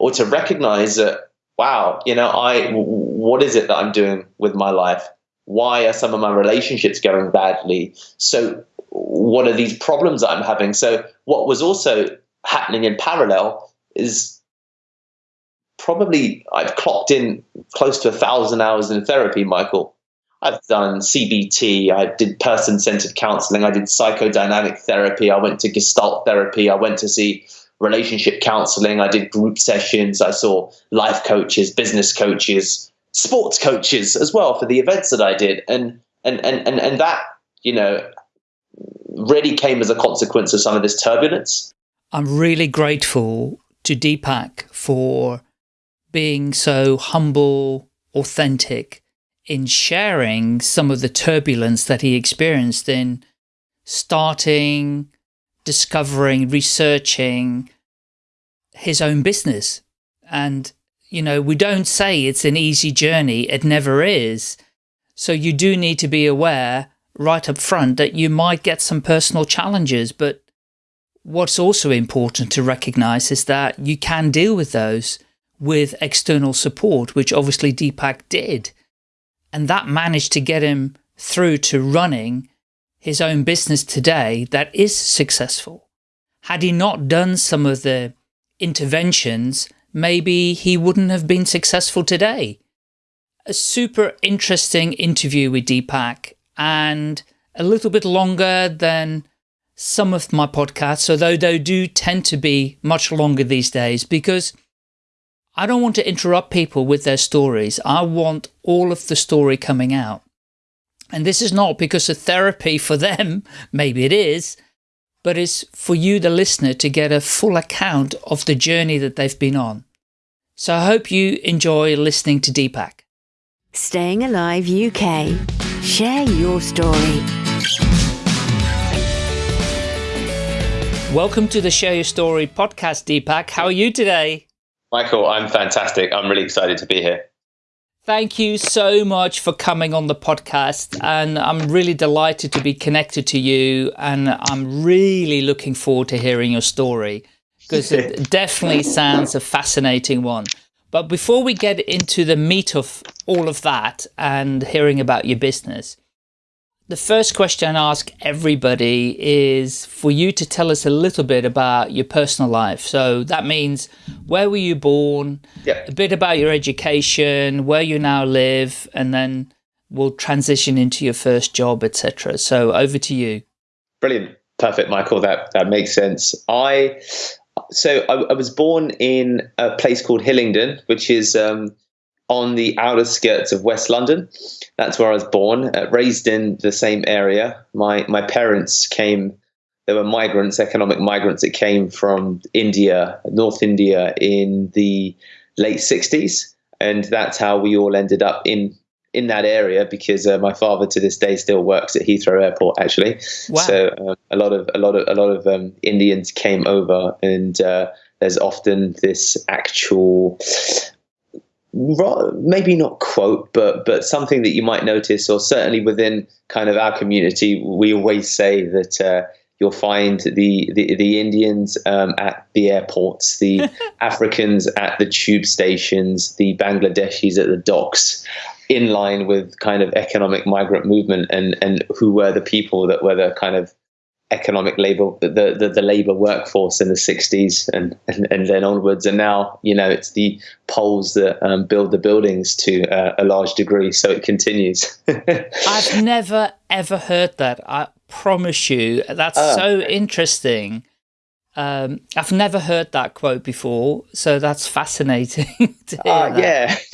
or to recognize that, wow, you know, I, what is it that I'm doing with my life? Why are some of my relationships going badly? So, what are these problems I'm having? So, what was also happening in parallel is probably I've clocked in close to a thousand hours in therapy, Michael. I've done CBT, I did person centered counseling, I did psychodynamic therapy, I went to Gestalt therapy, I went to see relationship counseling, I did group sessions, I saw life coaches, business coaches, sports coaches as well for the events that I did. And and and and, and that, you know, really came as a consequence of some of this turbulence. I'm really grateful to Deepak for being so humble, authentic in sharing some of the turbulence that he experienced in starting, discovering, researching his own business. And, you know, we don't say it's an easy journey. It never is. So you do need to be aware right up front that you might get some personal challenges, but what's also important to recognize is that you can deal with those with external support, which obviously Deepak did. And that managed to get him through to running his own business today that is successful. Had he not done some of the interventions, maybe he wouldn't have been successful today. A super interesting interview with Deepak and a little bit longer than some of my podcasts, although they do tend to be much longer these days because I don't want to interrupt people with their stories. I want all of the story coming out. And this is not because of therapy for them, maybe it is, but it's for you, the listener, to get a full account of the journey that they've been on. So I hope you enjoy listening to Deepak. Staying Alive UK. Share your story. Welcome to the Share Your Story podcast, Deepak. How are you today? Michael, I'm fantastic. I'm really excited to be here. Thank you so much for coming on the podcast. And I'm really delighted to be connected to you. And I'm really looking forward to hearing your story because it definitely sounds a fascinating one. But before we get into the meat of all of that and hearing about your business, the first question I ask everybody is for you to tell us a little bit about your personal life. So that means where were you born, yeah. a bit about your education, where you now live, and then we'll transition into your first job, etc. So over to you. Brilliant. Perfect, Michael. That that makes sense. I so I, I was born in a place called Hillingdon, which is um, on the outer skirts of West London. That's where I was born, uh, raised in the same area. My my parents came. They were migrants, economic migrants that came from India, North India, in the late '60s, and that's how we all ended up in in that area because uh, my father to this day still works at Heathrow Airport actually. Wow. So uh, a lot of a lot of a lot of um, Indians came over and uh, there's often this actual maybe not quote, but but something that you might notice, or certainly within kind of our community, we always say that uh, you'll find the the, the Indians um, at the airports, the Africans at the tube stations, the Bangladeshis at the docks, in line with kind of economic migrant movement, and and who were the people that were the kind of economic labor the, the, the labor workforce in the 60s and, and, and then onwards. And now you know it's the poles that um, build the buildings to uh, a large degree. So it continues. I've never ever heard that. I promise you. That's uh, so interesting um, I've never heard that quote before, so that's fascinating. uh, yeah,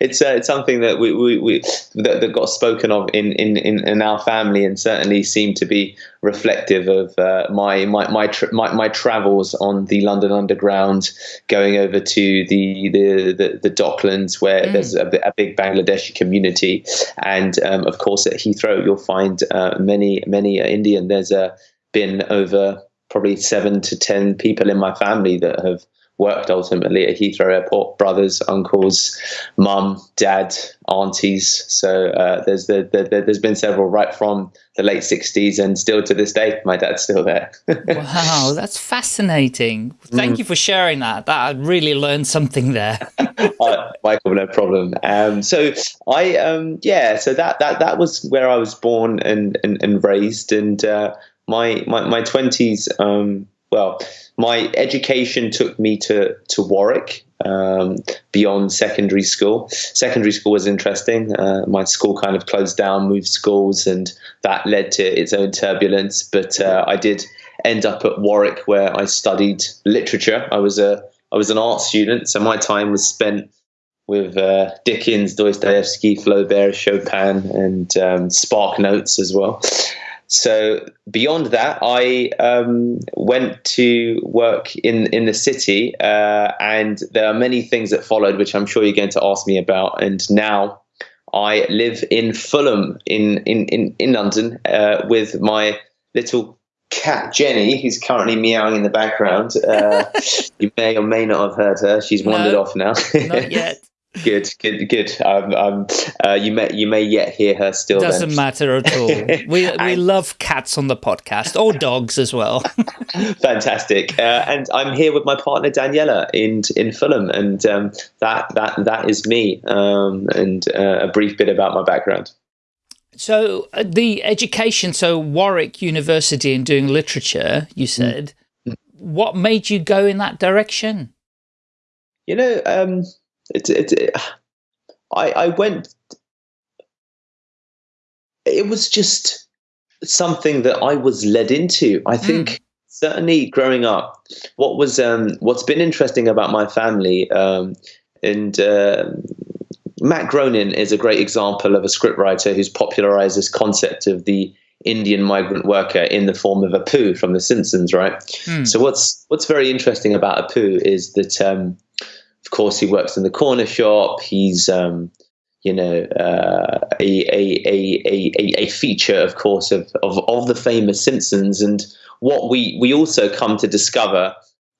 it's uh, it's something that we, we, we that, that, got spoken of in, in, in, our family, and certainly seemed to be reflective of uh, my my my, tra my, my travels on the London Underground, going over to the the the, the Docklands where mm. there's a, a, big Bangladeshi community, and um, of course at Heathrow you'll find uh, many many Indian. There's a been over probably seven to ten people in my family that have worked ultimately at Heathrow Airport. Brothers, uncles, mum, dad, aunties. So uh, there's the, the, the, there's been several right from the late '60s and still to this day. My dad's still there. wow, that's fascinating. Thank mm. you for sharing that. That I really learned something there. uh, Michael, no problem. Um, so I um, yeah, so that that that was where I was born and and, and raised, and uh, my my my twenties. Um, well, my education took me to to Warwick um, beyond secondary school. Secondary school was interesting. Uh, my school kind of closed down, moved schools, and that led to its own turbulence. But uh, I did end up at Warwick, where I studied literature. I was a I was an art student, so my time was spent with uh, Dickens, Dostoevsky, Flaubert, Chopin, and um, Spark Notes as well. So beyond that, I um, went to work in in the city, uh, and there are many things that followed, which I'm sure you're going to ask me about. And now I live in Fulham, in in in, in London, uh, with my little cat Jenny, who's currently meowing in the background. Uh, you may or may not have heard her. She's wandered no, off now. not yet. Good, good, good. Um, um, uh, you may you may yet hear her still. Doesn't then. matter at all. We we love cats on the podcast or dogs as well. Fantastic. Uh, and I'm here with my partner Daniela in in Fulham, and um, that that that is me. Um, and uh, a brief bit about my background. So uh, the education, so Warwick University and doing literature, you mm. said. Mm. What made you go in that direction? You know um, it, it, it, I, I went, it was just something that I was led into. I hmm. think mm. certainly growing up, what was, um, what's been interesting about my family, um, and, uh, Matt Groening is a great example of a scriptwriter who's popularized this concept of the Indian migrant worker in the form of Apu from The Simpsons, right? Mm. So what's what's very interesting about Apu is that um, of course, he works in the corner shop. He's, um, you know, uh, a, a, a, a, a feature, of course, of, of, of the famous Simpsons. And what we, we also come to discover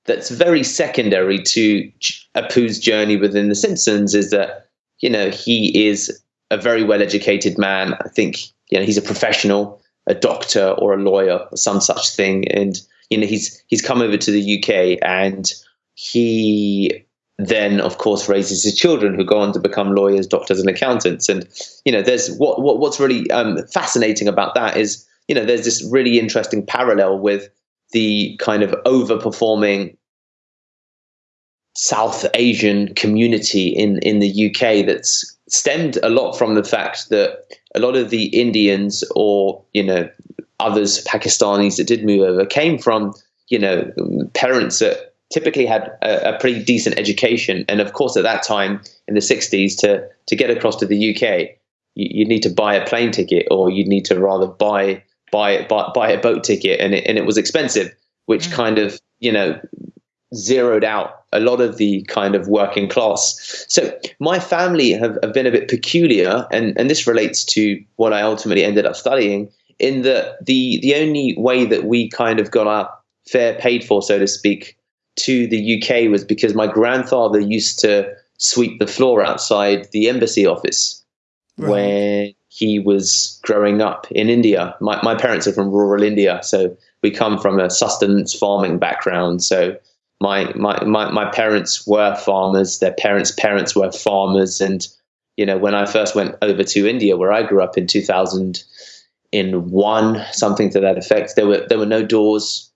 that's very secondary to Apu's journey within the Simpsons is that, you know, he is a very well educated man. I think, you know, he's a professional, a doctor or a lawyer or some such thing. And, you know, he's, he's come over to the UK and he then of course raises his children who go on to become lawyers, doctors, and accountants. And you know, there's what, what what's really um, fascinating about that is you know there's this really interesting parallel with the kind of overperforming South Asian community in in the UK that's stemmed a lot from the fact that a lot of the Indians or you know others Pakistanis that did move over came from you know parents that typically had a, a, pretty decent education. And of course, at that time in the 60s, to, to get across to the UK, you, you need to buy a plane ticket or you'd need to rather buy, buy, buy, buy a boat ticket. And it, and it was expensive, which mm. kind of, you know, zeroed out a lot of the kind of working class. So my family have, have been a bit peculiar, and, and this relates to what I ultimately ended up studying, in that the, the only way that we kind of got our fare paid for, so to speak, to the UK was because my grandfather used to sweep the floor outside the embassy office right. when he was growing up in India. My, my parents are from rural India, so we come from a sustenance farming background. So my, my, my, my parents were farmers, their parents' parents were farmers. And, you know, when I first went over to India, where I grew up in 2001, something to that effect, there were, there were no doors,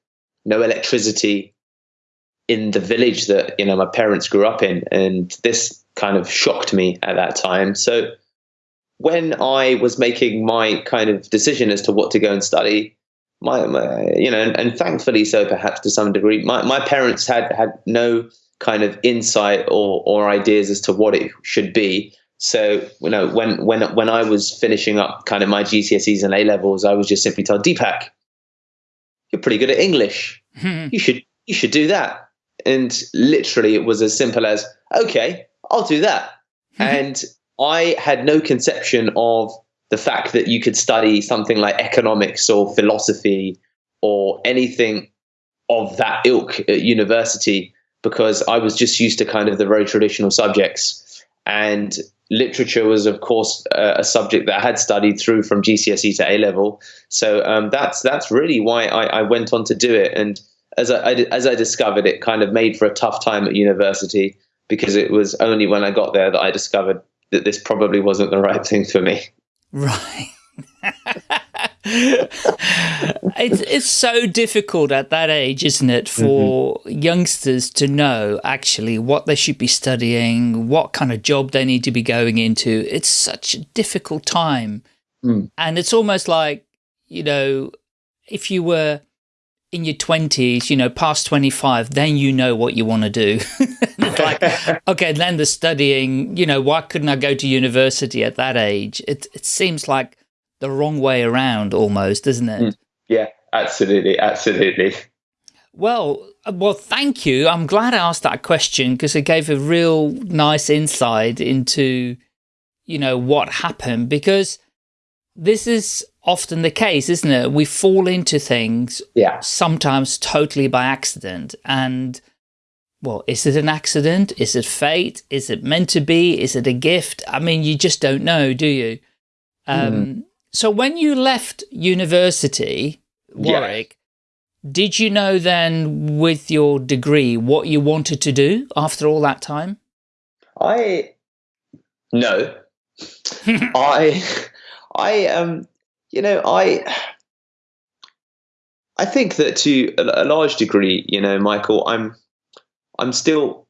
no electricity, in the village that you know my parents grew up in, and this kind of shocked me at that time. So when I was making my kind of decision as to what to go and study, my, my you know, and, and, thankfully so perhaps to some degree, my, my parents had had no kind of insight or or ideas as to what it should be. So you know, when when when I was finishing up kind of my GCSEs and A levels, I was just simply told, Deepak, you're pretty good at English. Hmm. You should you should do that and literally it was as simple as okay i'll do that mm-hmm. and i had no conception of the fact that you could study something like economics or philosophy or anything of that ilk at university because I was just used to kind of the very traditional subjects. And literature was, of course, uh, a subject that I had studied through from GCSE to A level. So um, that's that's really why I, I, went on to do it. And as I, I, as I discovered, it kind of made for a tough time at university because it was only when I got there that I discovered that this probably wasn't the right thing for me. Right. it's it's so difficult at that age, isn't it, for mm -hmm. youngsters to know actually what they should be studying, what kind of job they need to be going into. It's such a difficult time. Mm. And it's almost like, you know, if you were in your 20s, you know, past 25, then you know what you want to do. like, okay, then the studying, you know, why couldn't I go to university at that age? It, it seems like the wrong way around almost, isn't it? Mm. Yeah, absolutely, absolutely. Well, uh, well, thank you. I'm glad I asked that question because it gave a real nice insight into, you know, what happened because this is often the case, isn't it? We fall into things yeah. sometimes totally by accident. And, well, is it an accident? Is it fate? Is it meant to be? Is it a gift? I mean, you just don't know, do you? Um, mm. So when you left university, Warwick, yeah. did you know then with your degree what you wanted to do after all that time? I, no. I, I, um, you know, I, I think that to a large degree, you know, Michael, I'm, I'm still,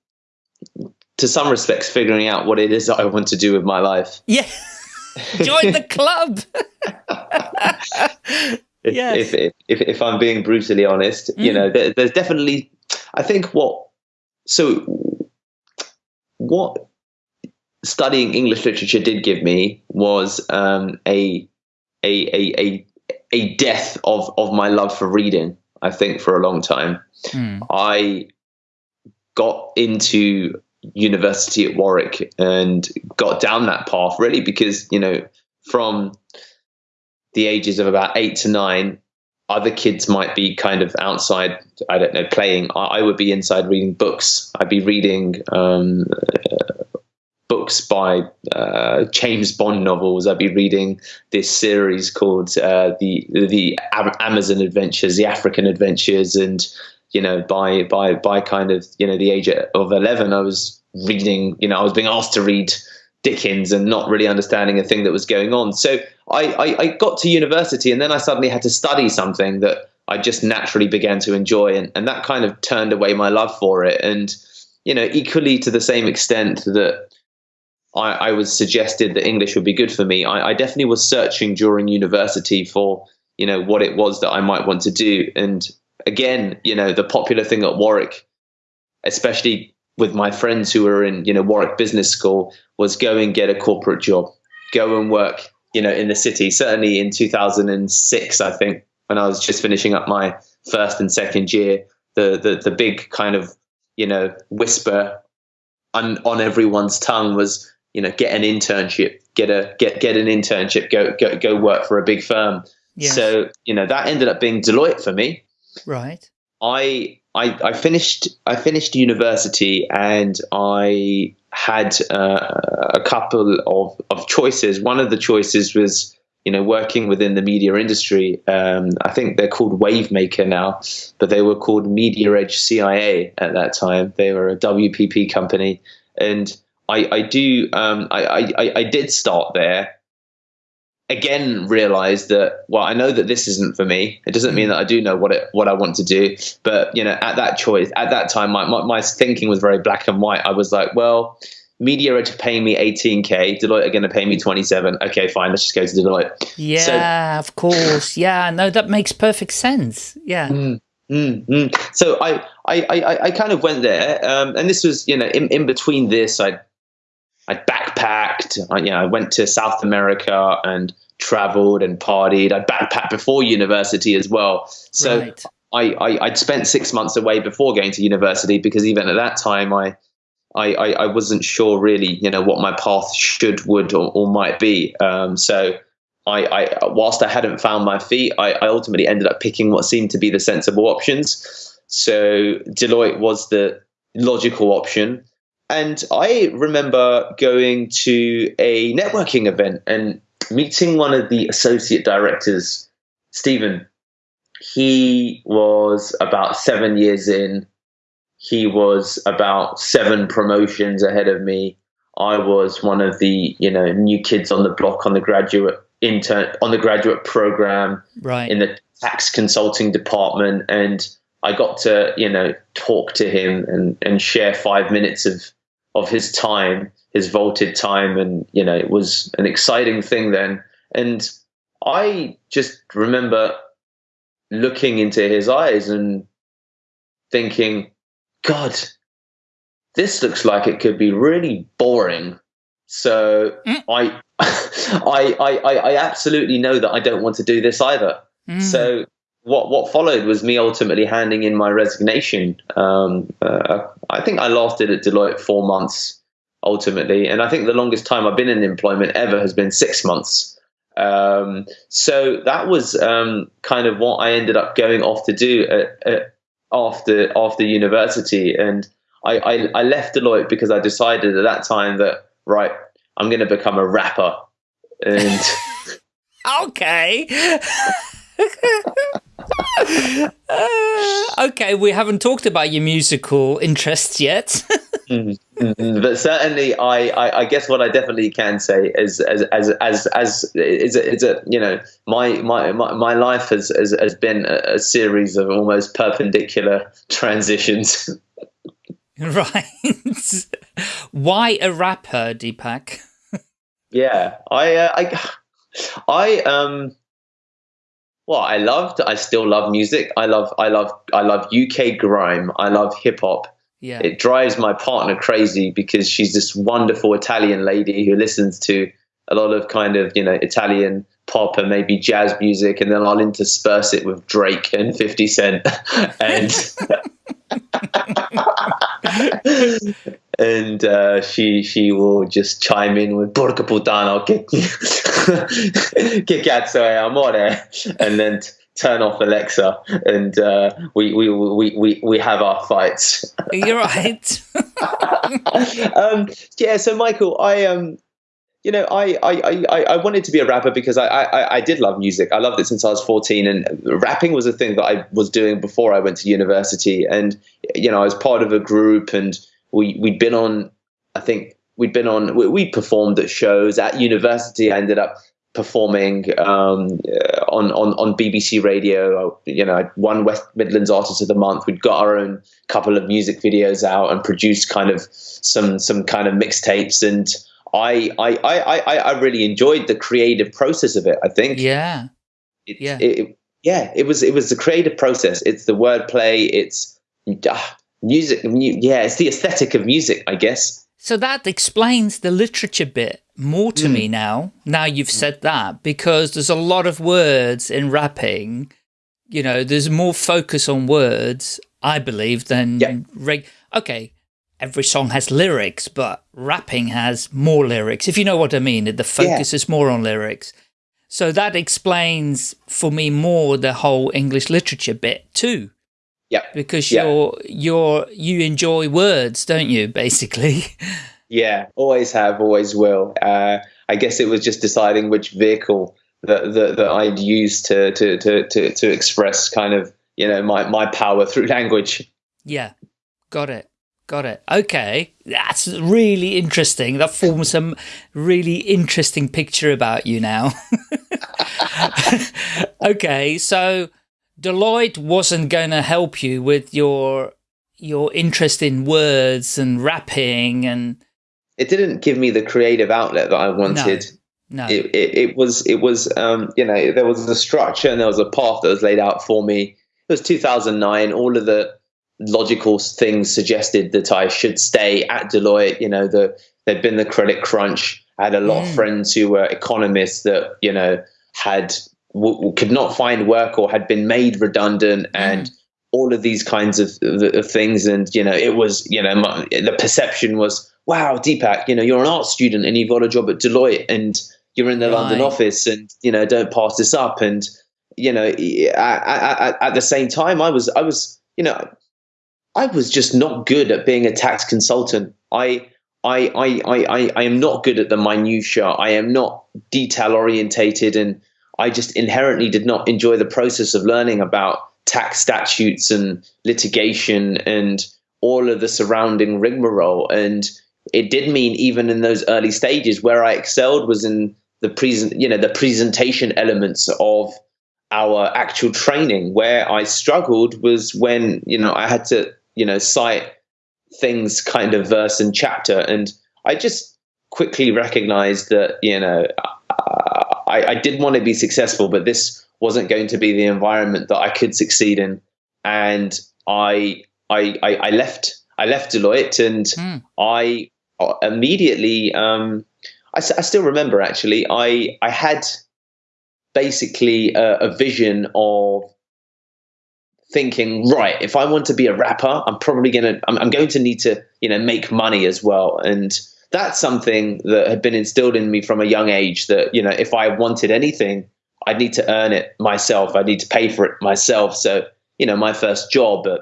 to some respects, figuring out what it is that I want to do with my life. Yeah. Join the club. if, yes. if, if, if, if, I'm being brutally honest, mm. you know, there, there's definitely, I think what, so what studying English literature did give me was um, a, a, a, a, a death of, of my love for reading, I think, for a long time. Mm. I got into university at Warwick and got down that path really because, you know, from the ages of about eight to nine, other kids might be kind of outside, I don't know, playing. I, would be inside reading books. I'd be reading um, books by uh, James Bond novels. I'd be reading this series called uh, the the Amazon Adventures, the African Adventures, and you know, by by by kind of you know the age of eleven, I was reading. You know, I was being asked to read Dickens and not really understanding a thing that was going on. So I, I, I, got to university and then I suddenly had to study something that I just naturally began to enjoy, and, and that kind of turned away my love for it. And you know, equally to the same extent that I, I was suggested that English would be good for me, I, I definitely was searching during university for you know what it was that I might want to do. And again, you know, the popular thing at Warwick, especially with my friends who were in you know Warwick Business School was go and get a corporate job, go and work you know in the city. Certainly in 2006, I think when I was just finishing up my first and second year, the the, the big kind of you know whisper on, on everyone's tongue was you know get an internship, get a get get an internship, go go go work for a big firm. Yes. So you know that ended up being Deloitte for me. Right. I I, I finished I finished university and I had uh, a couple of, of choices. One of the choices was you know working within the media industry. Um, I think they're called Wavemaker now, but they were called Media Edge CIA at that time. They were a WPP company, and I, I do um, I, I, I did start there. Again realized that well i know that this isn't for me. It doesn't mean mm. that i do know what it what i want to do. But you know at that choice at that time my, my, my thinking was very black and white. I was like well media are to pay me 18k deloitte are going to pay me 27 okay fine. Let's just go to deloitte. Yeah so, of course. Yeah no that makes perfect sense. Yeah. Mm, mm, mm. so I, I i i kind of went there um, and this was you know in, in between this i I backpacked. I, you know, I went to South America and traveled and partied. I backpacked before university as well. So right. I, I would spent six months away before going to university because even at that time I. I, I, I wasn't sure really, you know, what my path should, would, or, or might be. Um, so I, I, whilst I hadn't found my feet, I, I ultimately ended up picking what seemed to be the sensible options. So Deloitte was the logical option. And I remember going to a networking event and meeting one of the associate directors, Stephen. He was about seven years in. He was about seven promotions ahead of me. I was one of the you know new kids on the block on the graduate intern on the graduate program right. in the tax consulting department, and I got to you know talk to him and and share five minutes of of his time, his vaulted time, and you know it was an exciting thing then. And I just remember looking into his eyes and thinking, God, this looks like it could be really boring. So Mm. I, I, I, I, absolutely know that I don't want to do this either. Mm. So what what followed was me ultimately handing in my resignation. Um, uh, I think I lasted at Deloitte four months ultimately, and I think the longest time I've been in employment ever has been six months. Um, so that was um, kind of what I ended up going off to do at, at, after after university, and I, I, I left Deloitte because I decided at that time that right, I'm going to become a rapper, and. okay. Uh, okay, we haven't talked about your musical interests yet. Mm, mm, mm. but certainly, I, I, I guess what I definitely can say is as as as as is a, is a you know my my my, my life has, has has been a, a series of almost perpendicular transitions. right. Why a rapper, Deepak? yeah, I uh, I I um. Well, I loved. I still love music. I love. I love. I love UK grime. I love hip hop. Yeah. It drives my partner crazy because she's this wonderful Italian lady who listens to a lot of kind of you know Italian pop and maybe jazz music, and then I'll intersperse it with Drake and Fifty Cent, and and uh, she she will just chime in with "Porca puttana, che, che cazzo è amore," and then. Turn off Alexa, and uh, we, we we we we have our fights. You're right. um, yeah, so Michael, I um, you know, I, I, I, I wanted to be a rapper because I, I, I did love music. I loved it since I was 14 and rapping was a thing that I was doing before I went to university. And, you know, I was part of a group and we, we'd been on, I think we'd been on, we, we performed at shows at university. I ended up performing um, on, on, on BBC radio. You know, one West Midlands Artist of the Month. We'd got our own couple of music videos out and produced kind of some some kind of mixtapes. And I I, I, I I really enjoyed the creative process of it. I think. Yeah. It, yeah. It, it, yeah. It was it was the creative process. It's the wordplay. It's uh, music. Mu- yeah. It's the aesthetic of music. I guess. So that explains the literature bit more to mm. me now, now you've said that, because there's a lot of words in rapping, you know, there's more focus on words, I believe, than yeah. reg okay, every song has lyrics, but rapping has more lyrics, if you know what I mean, the focus yeah. is more on lyrics. So that explains for me more the whole English literature bit too. Yeah. Because yeah. you're, you're, you enjoy words, don't you, basically? Yeah, always have, always will. Uh, I guess it was just deciding which vehicle that, that, that I'd use to, to, to, to, to express kind of, you know, my, my power through language. Yeah, got it. Got it. Okay. That's really interesting. That forms some really interesting picture about you now. okay. So Deloitte wasn't going to help you with your, your interest in words and rapping and it didn't give me the creative outlet that I wanted. No. no. It, it, it, was, it was, um, you know, there was a structure and there was a path that was laid out for me. It was 2009. All of the logical things suggested that I should stay at Deloitte. You know, the, there'd been the credit crunch. I had a lot mm. of friends who were economists that, you know, had, could not find work or had been made redundant mm. and all of these kinds of, of, things. And, you know, it was, you know, my, the perception was, wow, Deepak, you know, you're an art student and you've got a job at Deloitte and you're in the right. London office and, you know, don't pass this up. And, you know, at, at, at, the same time, I was, I was, you know, I was just not good at being a tax consultant. I I, I, I, I am not good at the minutia. I am not detail orientated, and I just inherently did not enjoy the process of learning about tax statutes and litigation and all of the surrounding rigmarole. And it did mean even in those early stages where I excelled was in the present, you know, the presentation elements of our actual training. Where I struggled was when you know I had to you know cite things kind of verse and chapter. And I just quickly recognized that, you know, I, I did want to be successful, but this wasn't going to be the environment that I could succeed in. And I, I, I, I left, I left Deloitte and mm. I immediately, um, I, I, still remember actually, I, I had basically a, a vision of thinking, right, if I want to be a rapper, I'm probably gonna, I'm, I'm going to need to, you know, make money as well. And that's something that had been instilled in me from a young age. That you know, if I wanted anything, I'd need to earn it myself. I'd need to pay for it myself. So you know, my first job at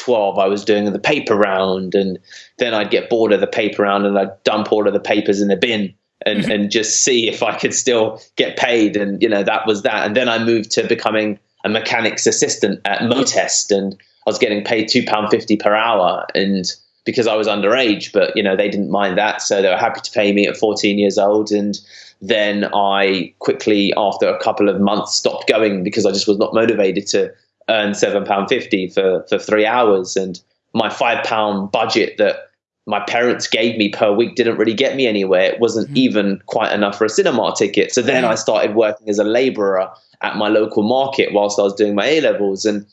12, I was doing the paper round, and then I'd get bored of the paper round, and I'd dump all of the papers in the bin. And, mm-hmm. and just see if I could still get paid. And, you know, that was that. And then I moved to becoming a mechanic's assistant at mm-hmm. Motest, and I was getting paid two pound fifty per hour, and because I was underage, but you know they didn't mind that, so they were happy to pay me at fourteen years old, and then I quickly, after a couple of months, stopped going because I just was not motivated to earn seven pound fifty for for three hours, and my five pound budget that my parents gave me per week didn't really get me anywhere. It wasn't mm-hmm. even quite enough for a cinema ticket. So then I started working as a laborer at my local market whilst I was doing my A levels. And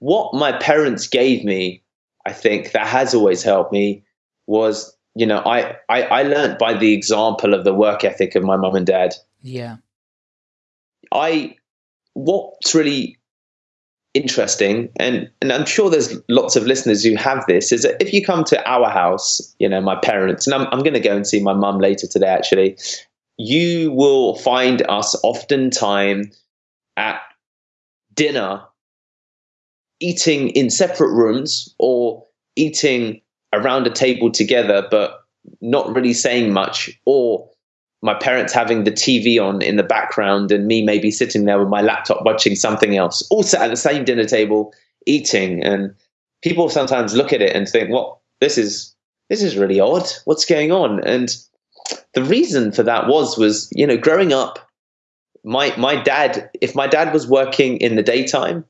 what my parents gave me, I think that has always helped me was, you know, I, I, I learned by the example of the work ethic of my mum and dad. Yeah. I, what's really interesting and and I'm sure there's lots of listeners who have this is that if you come to our house you know my parents and I'm, I'm going to go and see my mum later today actually you will find us oftentimes at dinner eating in separate rooms or eating around a table together but not really saying much or my parents having the TV on in the background and me maybe sitting there with my laptop watching something else, all sat at the same dinner table eating. And people sometimes look at it and think, "Well, this is this is really odd. What's going on?" And the reason for that was was you know growing up my my dad, if my dad was working in the daytime,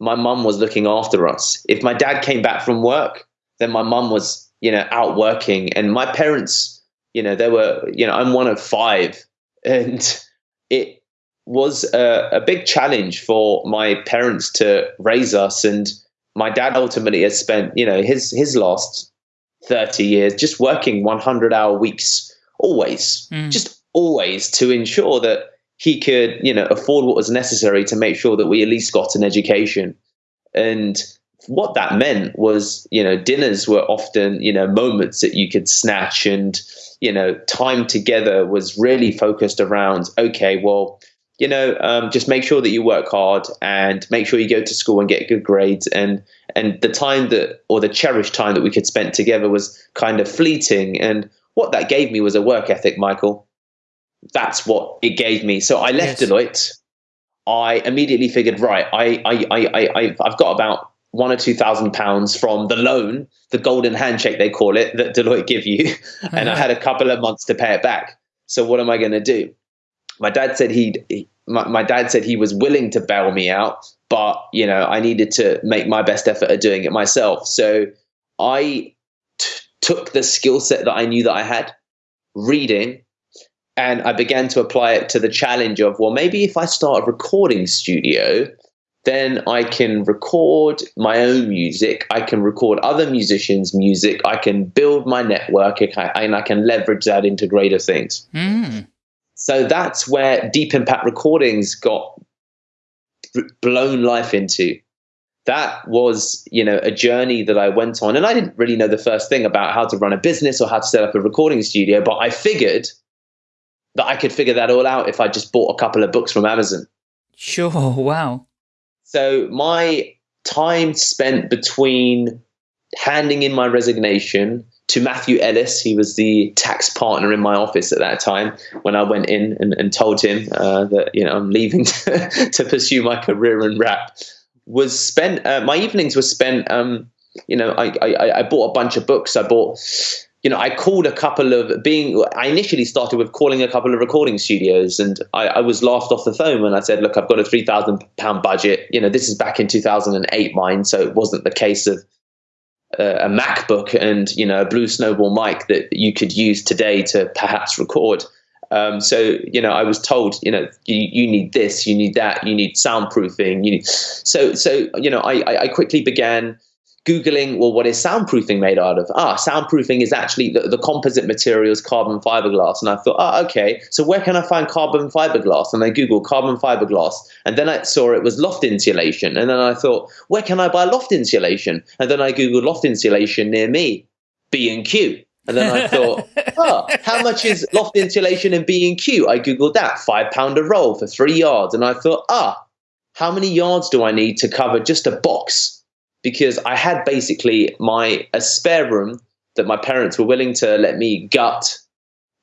my mum was looking after us. If my dad came back from work, then my mum was, you know, out working. And my parents, you know, they were, you know, I'm one of five. And it was a, a big challenge for my parents to raise us. And my dad ultimately has spent, you know, his his last 30 years just working 100 hour weeks always, mm. just always to ensure that he could, you know, afford what was necessary to make sure that we at least got an education. And what that meant was, you know, dinners were often, you know, moments that you could snatch and, you know, time together was really focused around, okay, well, you know, um, just make sure that you work hard and make sure you go to school and get good grades. And and the time that, or the cherished time that we could spend together was kind of fleeting. And what that gave me was a work ethic, Michael that's what it gave me. So I left yes. Deloitte. I immediately figured, right, I, I, I, I, I've got about one or two thousand pounds from the loan, the golden handshake they call it, that Deloitte give you, and I had a couple of months to pay it back. So what am I going to do? My dad said he'd. He, my, my dad said he was willing to bail me out, but you know I needed to make my best effort at doing it myself. So I t- took the skill set that I knew that I had, reading, and I began to apply it to the challenge of, well, maybe if I start a recording studio, then I can record my own music. I can record other musicians' music. I can build my network and I can leverage that into greater things. Mm. So that's where Deep Impact Recordings got blown life into. That was, you know, a journey that I went on. And I didn't really know the first thing about how to run a business or how to set up a recording studio, but I figured – that I could figure that all out if I just bought a couple of books from Amazon. Sure, wow. So my time spent between handing in my resignation to Matthew Ellis. He was the tax partner in my office at that time when I went in and, and told him uh, that you know I'm leaving to, to, pursue my career in rap. Was spent uh, my evenings were spent. Um, you know, I, I I bought a bunch of books. I bought you know, I called a couple of being. I initially started with calling a couple of recording studios, and I, I was laughed off the phone when I said, "Look, I've got a three thousand pound budget." You know, this is back in two thousand and eight, mine, so it wasn't the case of uh, a MacBook and you know a Blue Snowball mic that you could use today to perhaps record. Um, so you know, I was told, you know, you, you need this, you need that, you need soundproofing. You need so so you know, I I quickly began Googling, well, what is soundproofing made out of? Ah, soundproofing is actually the, the composite material is carbon fiberglass. And I thought, ah, okay, so where can I find carbon fiberglass? And I Googled carbon fiberglass. And then I saw it was loft insulation. And then I thought, where can I buy loft insulation? And then I Googled loft insulation near me, B&Q. And then I thought, oh, how much is loft insulation in B&Q? I Googled that, five pound a roll for three yards. And I thought, ah, how many yards do I need to cover just a box because I had basically my a spare room that my parents were willing to let me gut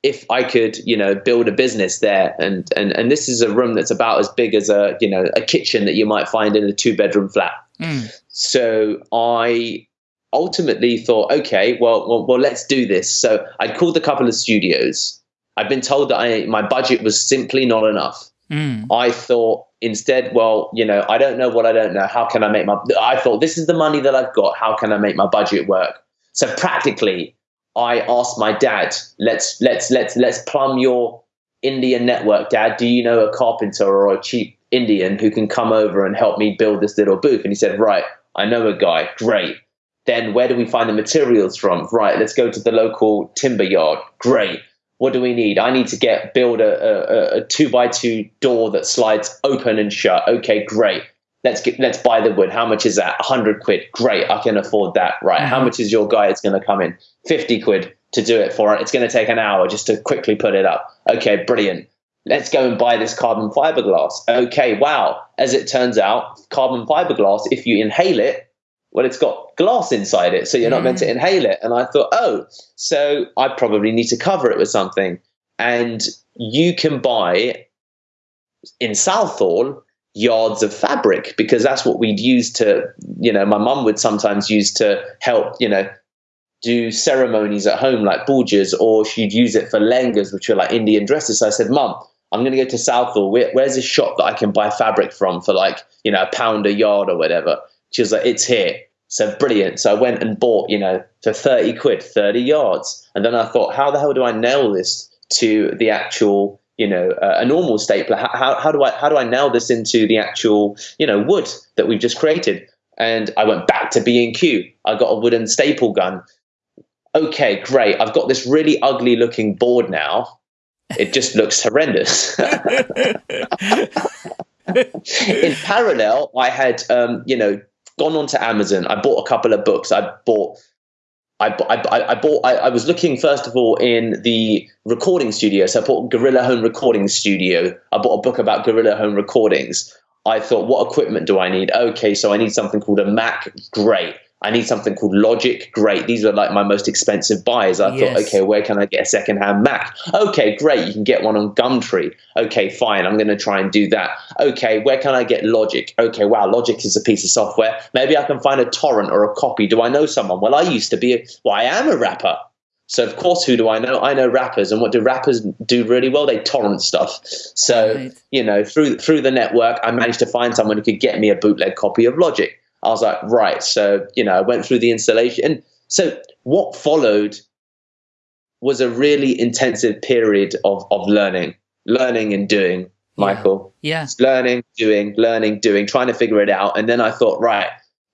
if I could, you know, build a business there. And and and this is a room that's about as big as a you know a kitchen that you might find in a two bedroom flat. Mm. So I ultimately thought, okay, well, well, well, let's do this. So I called a couple of studios. I've been told that I my budget was simply not enough. Mm. I thought instead, well, you know, I don't know what I don't know. How can I make my? I thought this is the money that I've got. How can I make my budget work? So practically, I asked my dad, let's let's let's let's plumb your Indian network, Dad. Do you know a carpenter or a cheap Indian who can come over and help me build this little booth? And he said, right, I know a guy. Great. Then where do we find the materials from? Right, let's go to the local timber yard. Great what do we need? I need to get build a, a, a two by two door that slides open and shut. Okay, great. Let's get let's buy the wood. How much is that? hundred quid. Great, I can afford that. Right. Mm-hmm. How much is your guy? It's going to come in fifty quid to do it for it. It's going to take an hour just to quickly put it up. Okay, brilliant. Let's go and buy this carbon fiberglass. Okay, wow. As it turns out, carbon fiberglass, if you inhale it, well, it's got glass inside it, so you're not mm. meant to mm. inhale it. And I thought, oh, so I probably need to cover it with something. And you can buy in Southall yards of fabric because that's what we'd use to, you know, my mum would sometimes use to help, you know, do ceremonies at home like pujas, or she'd use it for lengas, which are like Indian dresses. So I said, Mum, I'm going to go to Southall. Where, where's a shop that I can buy fabric from for like, you know, a pound a yard or whatever? She was like, it's here. So brilliant. So I went and bought, you know, for 30 quid, 30 yards. And then I thought, how the hell do I nail this to the actual, you know, uh, a normal stapler? How, how, how do I, how do I nail this into the actual, you know, wood that we've just created? And I went back to B&Q. I got a wooden staple gun. Okay, great. I've got this really ugly looking board now. It just looks horrendous. in parallel, I had, um, you know, gone onto Amazon. I bought a couple of books. I bought. I, I, I bought. I, I was looking first of all in the recording studio. So I bought Guerrilla Home Recording Studio. I bought a book about Guerrilla Home recordings. I thought, what equipment do I need? Okay, so I need something called a Mac. Great. I need something called Logic. Great. These are like my most expensive buys. I yes. thought, okay, where can I get a secondhand Mac? Okay, great. You can get one on Gumtree. Okay, fine. I'm going to try and do that. Okay, where can I get Logic? Okay, wow, Logic is a piece of software. Maybe I can find a torrent or a copy. Do I know someone? Well, I used to be, a, well, I am a rapper. So of course, who do I know? I know rappers, and what do rappers do really well? They torrent stuff. So right. you know, through through the network, I managed to find someone who could get me a bootleg copy of Logic. I was like, right. So, you know, I went through the installation. And so what followed was a really intensive period of, of learning, learning and doing, Michael. Yeah. Learning, doing, learning, doing, trying to figure it out. And then I thought, right,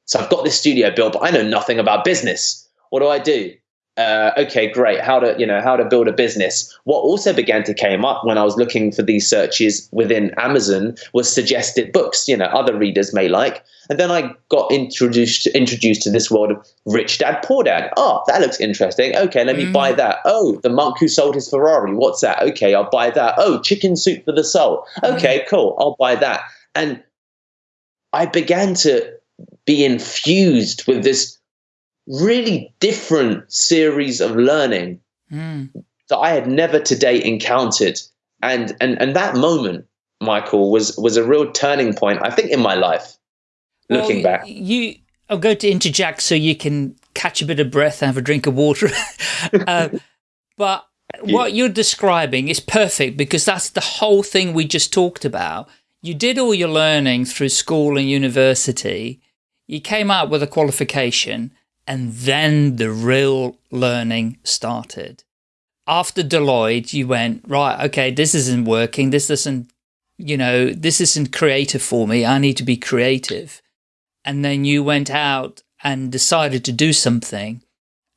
so I've got this studio built, but I know nothing about business. What do I do? Uh, okay, great, how to, you know, how to build a business. What also began to came up when I was looking for these searches within Amazon was suggested books, you know, other readers may like. And then I got introduced introduced to this world of Rich Dad Poor Dad. Oh, that looks interesting. Okay, let me mm. buy that. Oh, the monk who sold his Ferrari. What's that? Okay, I'll buy that. Oh, chicken soup for the soul. Okay, mm. cool. I'll buy that. And I began to be infused with this really different series of learning mm. that I had never to date encountered. And, and, and that moment, Michael, was, was a real turning point, I think, in my life, well, looking back. You, I'll go to interject so you can catch a bit of breath and have a drink of water. uh, but what you're describing is perfect because that's the whole thing we just talked about. You did all your learning through school and university. You came out with a qualification and then the real learning started. After Deloitte, you went, right, okay, this isn't working. This isn't, you know, this isn't creative for me. I need to be creative. And then you went out and decided to do something.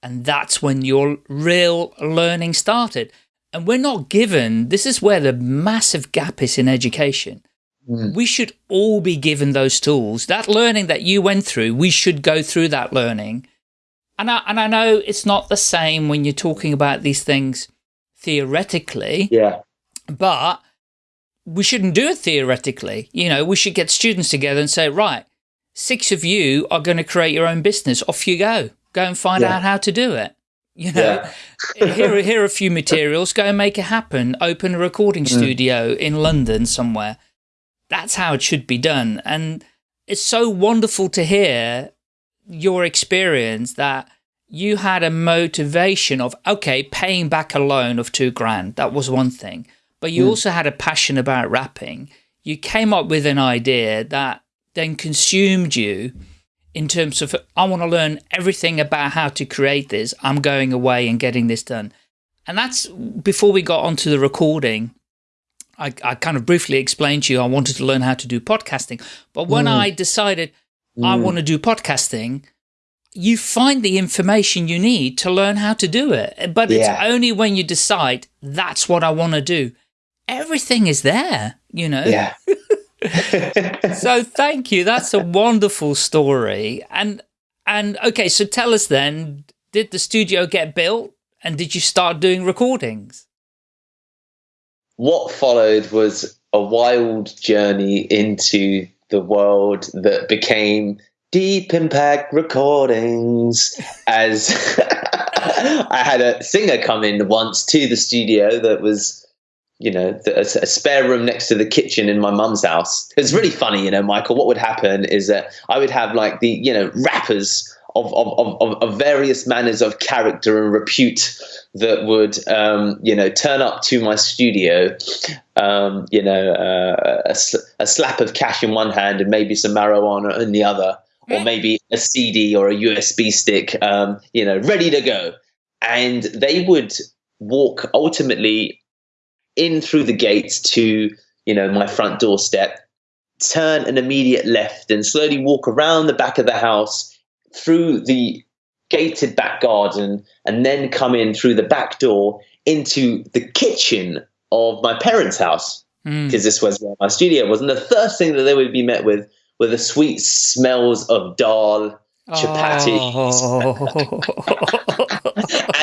And that's when your real learning started. And we're not given, this is where the massive gap is in education. Mm. We should all be given those tools. That learning that you went through, we should go through that learning and I, and I know it's not the same when you're talking about these things theoretically. Yeah. But we shouldn't do it theoretically. You know, we should get students together and say, right, six of you are going to create your own business. Off you go. Go and find yeah. out how to do it. You know, yeah. here, here are a few materials. Go and make it happen. Open a recording mm. studio in London somewhere. That's how it should be done. And it's so wonderful to hear your experience that you had a motivation of, okay, paying back a loan of two grand. That was one thing. But you mm. also had a passion about rapping. You came up with an idea that then consumed you in terms of, I want to learn everything about how to create this. I'm going away and getting this done. And that's before we got onto the recording. I, I kind of briefly explained to you I wanted to learn how to do podcasting. But when mm. I decided mm. I want to do podcasting, you find the information you need to learn how to do it. But yeah. it's only when you decide that's what I want to do. Everything is there, you know? Yeah. so thank you. That's a wonderful story. And, and okay, so tell us then, did the studio get built and did you start doing recordings? What followed was a wild journey into the world that became Deep Impact Recordings as I had a singer come in once to the studio that was, you know, a, spare room next to the kitchen in my mum's house. It's really funny, you know, Michael. What would happen is that I would have like the, you know, rappers of, of, of, of various manners of character and repute that would, um, you know, turn up to my studio, um, you know, uh, a, a, slap of cash in one hand and maybe some marijuana in the other, or maybe a CD or a USB stick, um, you know, ready to go. And they would walk ultimately in through the gates to, you know, my front doorstep, turn an immediate left and slowly walk around the back of the house through the gated back garden and then come in through the back door into the kitchen of my parents' house because mm. this was where my studio was. And the first thing that they would be met with were the sweet smells of dal, chapati, oh.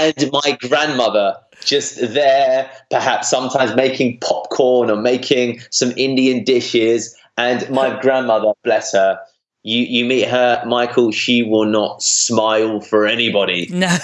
and my grandmother just there, perhaps sometimes making popcorn or making some Indian dishes. And my grandmother, bless her, you you meet her, Michael, she will not smile for anybody. No.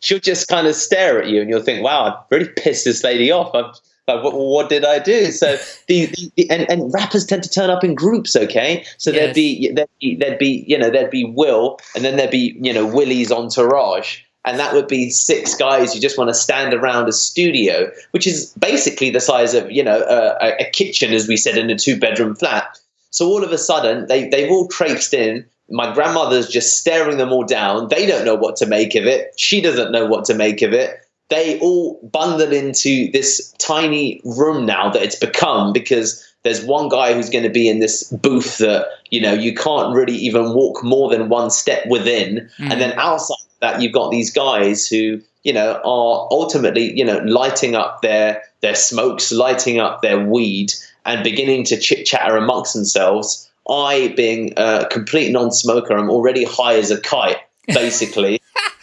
She'll just kind of stare at you, and you'll think, "Wow, I've really pissed this lady off." I've, like, what, what, did I do? So the, the, the, and, and rappers tend to turn up in groups, okay? So yes. there'd be there'd be there'd be you know there'd be Will, and then there'd be you know Willie's entourage, and that would be six guys who just want to stand around a studio, which is basically the size of you know a, a kitchen, as we said, in a two bedroom flat. So all of a sudden, they, they've all traipsed in. My grandmother's just staring them all down. They don't know what to make of it. She doesn't know what to make of it. They all bundle into this tiny room now that it's become because there's one guy who's going to be in this booth that, you know, you can't really even walk more than one step within. Mm. And then outside that, you've got these guys who, you know, are ultimately, you know, lighting up their their smokes, lighting up their weed, and beginning to chit chatter amongst themselves. I, being a complete non-smoker, I'm already high as a kite, basically,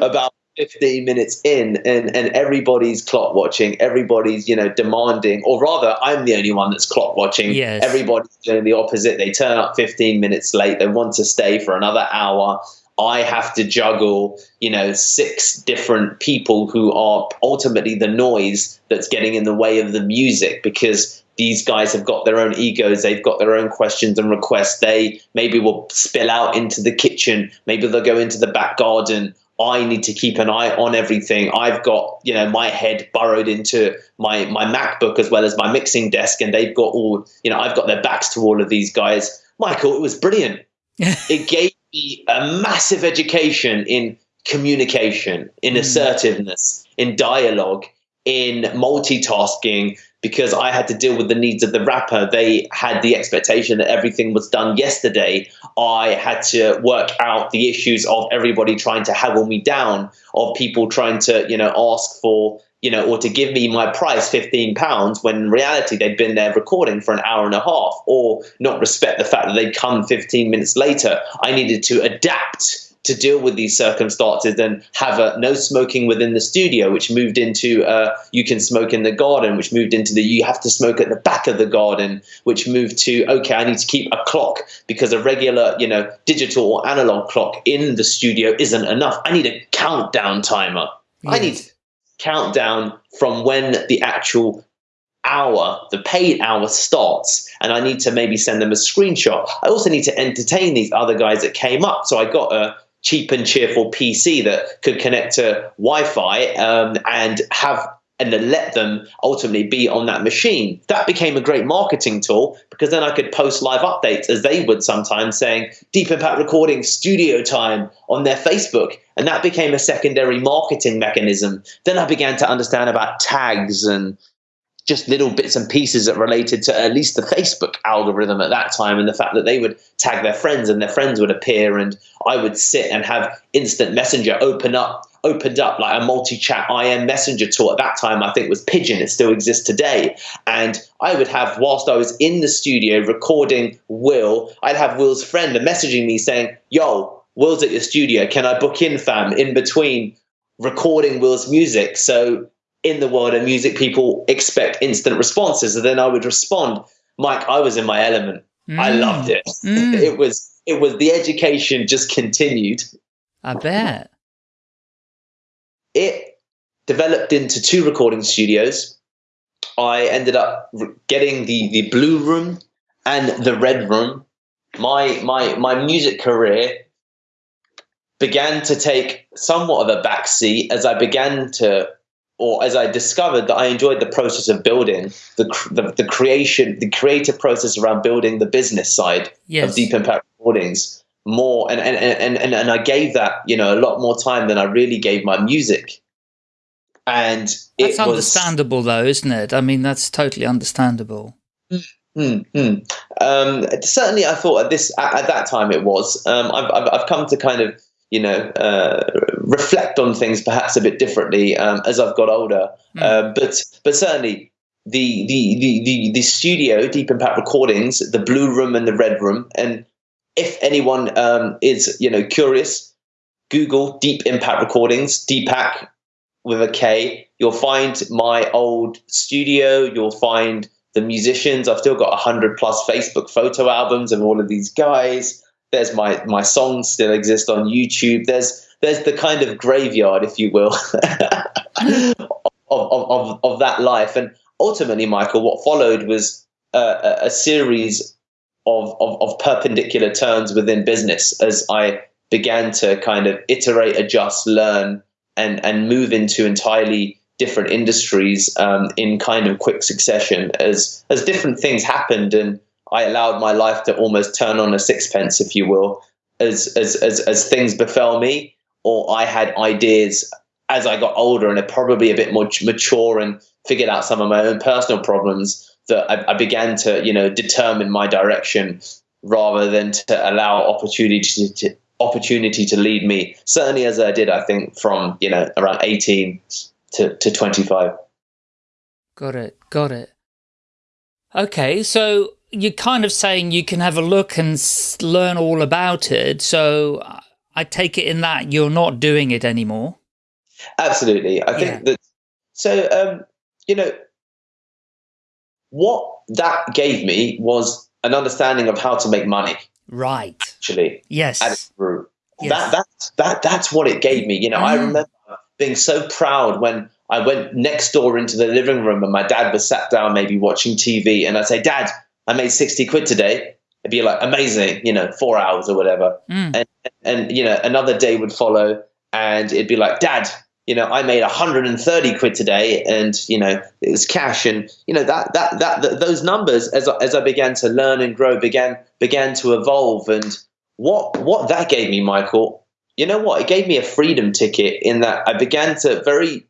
about 15 minutes in and, and everybody's clock watching, everybody's, you know, demanding, or rather, I'm the only one that's clock watching. Yes. Everybody's doing the opposite. They turn up 15 minutes late, they want to stay for another hour. I have to juggle, you know, six different people who are ultimately the noise that's getting in the way of the music because these guys have got their own egos, they've got their own questions and requests. They maybe will spill out into the kitchen, maybe they'll go into the back garden. I need to keep an eye on everything. I've got, you know, my head burrowed into my my MacBook as well as my mixing desk, and they've got all, you know, I've got their backs to all of these guys. Michael, it was brilliant. it gave me a massive education in communication, in hmm. assertiveness, in dialogue, in multitasking, because I had to deal with the needs of the rapper. They had the expectation that everything was done yesterday. I had to work out the issues of everybody trying to haggle me down, of people trying to, you know, ask for, you know, or to give me my price, 15 pounds, when in reality they'd been there recording for an hour and a half, or not respect the fact that they'd come 15 minutes later. I needed to adapt to deal with these circumstances and have a no smoking within the studio, which moved into uh, you can smoke in the garden, which moved into the you have to smoke at the back of the garden, which moved to okay, I need to keep a clock because a regular you know digital or analog clock in the studio isn't enough. I need a countdown timer. Yes. I need countdown from when the actual hour, the paid hour starts, and I need to maybe send them a screenshot. I also need to entertain these other guys that came up. So I got a cheap and cheerful PC that could connect to Wi-Fi um, and have and then let them ultimately be on that machine. That became a great marketing tool because then I could post live updates as they would sometimes saying Deep Impact Recording studio time on their Facebook. And that became a secondary marketing mechanism. Then I began to understand about tags and just little bits and pieces that related to at least the Facebook algorithm at that time and the fact that they would tag their friends and their friends would appear and I would sit and have instant messenger open up opened up like a multi-chat IM messenger tool at that time I think was Pidgin it still exists today and I would have whilst I was in the studio recording Will I'd have Will's friend messaging me saying yo Will's at your studio can I book in fam in between recording Will's music so in the world of music, people expect instant responses. And then I would respond, Mike, I was in my element. Mm. I loved it. Mm. it was it was the education just continued. I bet. It developed into two recording studios. I ended up getting the the blue room and the red room. My my my music career began to take somewhat of a backseat as I began to or as I discovered that I enjoyed the process of building the, the, the creation, the creative process around building the business side yes. of Deep Impact Recordings more, and and, and and and I gave that you know a lot more time than I really gave my music. And that's understandable, though, isn't it? I mean, that's totally understandable. Mm, mm. Um, certainly, I thought at this at, at that time it was. Um, I've, I've I've come to kind of you know, uh, reflect on things perhaps a bit differently um, as I've got older. Mm. Uh, but but certainly the, the the the the studio, Deep Impact Recordings, the blue room and the red room, and if anyone um, is you know curious, Google Deep Impact Recordings, Deepak with a K. You'll find my old studio. You'll find the musicians. I've still got hundred plus Facebook photo albums of all of these guys there's my my songs still exist on YouTube. There's there's the kind of graveyard, if you will, of, of, of, of that life. And ultimately, Michael, what followed was a, a series of, of, of perpendicular turns within business as I began to kind of iterate, adjust, learn, and and move into entirely different industries um, in kind of quick succession as as different things happened and I allowed my life to almost turn on a sixpence, if you will, as as as, as things befell me, or I had ideas as I got older and probably a bit more mature and figured out some of my own personal problems that I, I began to you know determine my direction rather than to allow opportunity to, to opportunity to lead me. Certainly, as I did, I think from you know around eighteen to to twenty five. Got it. Got it. Okay, so you're kind of saying you can have a look and learn all about it. So I take it in that you're not doing it anymore. Absolutely. I think Yeah. that, so, um, you know, what that gave me was an understanding of how to make money, Right. actually. at Yes. its root. Yes. That that's that that's what it gave me. You know, I Mm. remember being so proud when I went next door into the living room and my dad was sat down maybe watching TV and I'd say, Dad, I made 60 quid today. It'd be like amazing, you know, four hours or whatever. Mm. And and you know, another day would follow and it'd be like, Dad, you know, I made 130 quid today and you know, it was cash and you know that that that, th those numbers as I, as I began to learn and grow began began to evolve and what what that gave me, Michael, you know what? It gave me a freedom ticket in that I began to very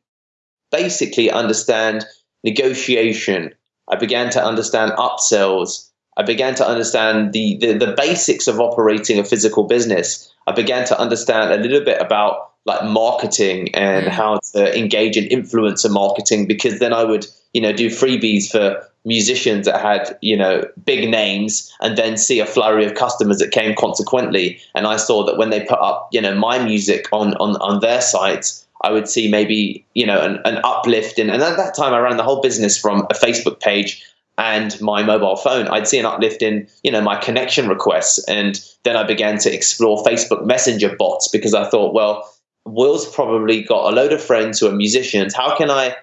basically understand negotiation. I began to understand upsells. I began to understand the, the the basics of operating a physical business. I began to understand a little bit about like marketing and Mm. how to engage in influencer marketing because then I would, you know, do freebies for musicians that had, you know, big names and then see a flurry of customers that came consequently. And I saw that when they put up, you know, my music on on, on their sites, I would see maybe, you know, an, an uplift in and at that time I ran the whole business from a Facebook page and my mobile phone, I'd see an uplift in, you know, my connection requests. And then I began to explore Facebook Messenger bots because I thought, well, Will's probably got a load of friends who are musicians. How can I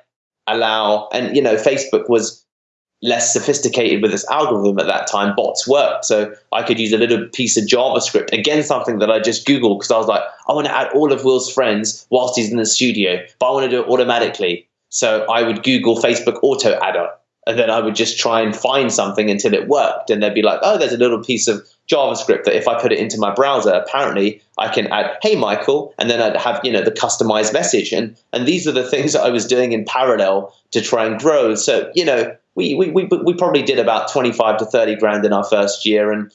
allow, and, you know, Facebook was less sophisticated with this algorithm at that time, bots worked. So I could use a little piece of JavaScript, again, something that I just Googled because I was like, I want to add all of Will's friends whilst he's in the studio, but I want to do it automatically. So I would Google Facebook auto adder and then I would just try and find something until it worked. And they'd be like, oh, there's a little piece of JavaScript that if I put it into my browser, apparently I can add, hey, Michael, and then I'd have, you know, the customized message. And and these are the things that I was doing in parallel to try and grow. So, you know, we we, we, we probably did about 25 to 30 grand in our first year. And,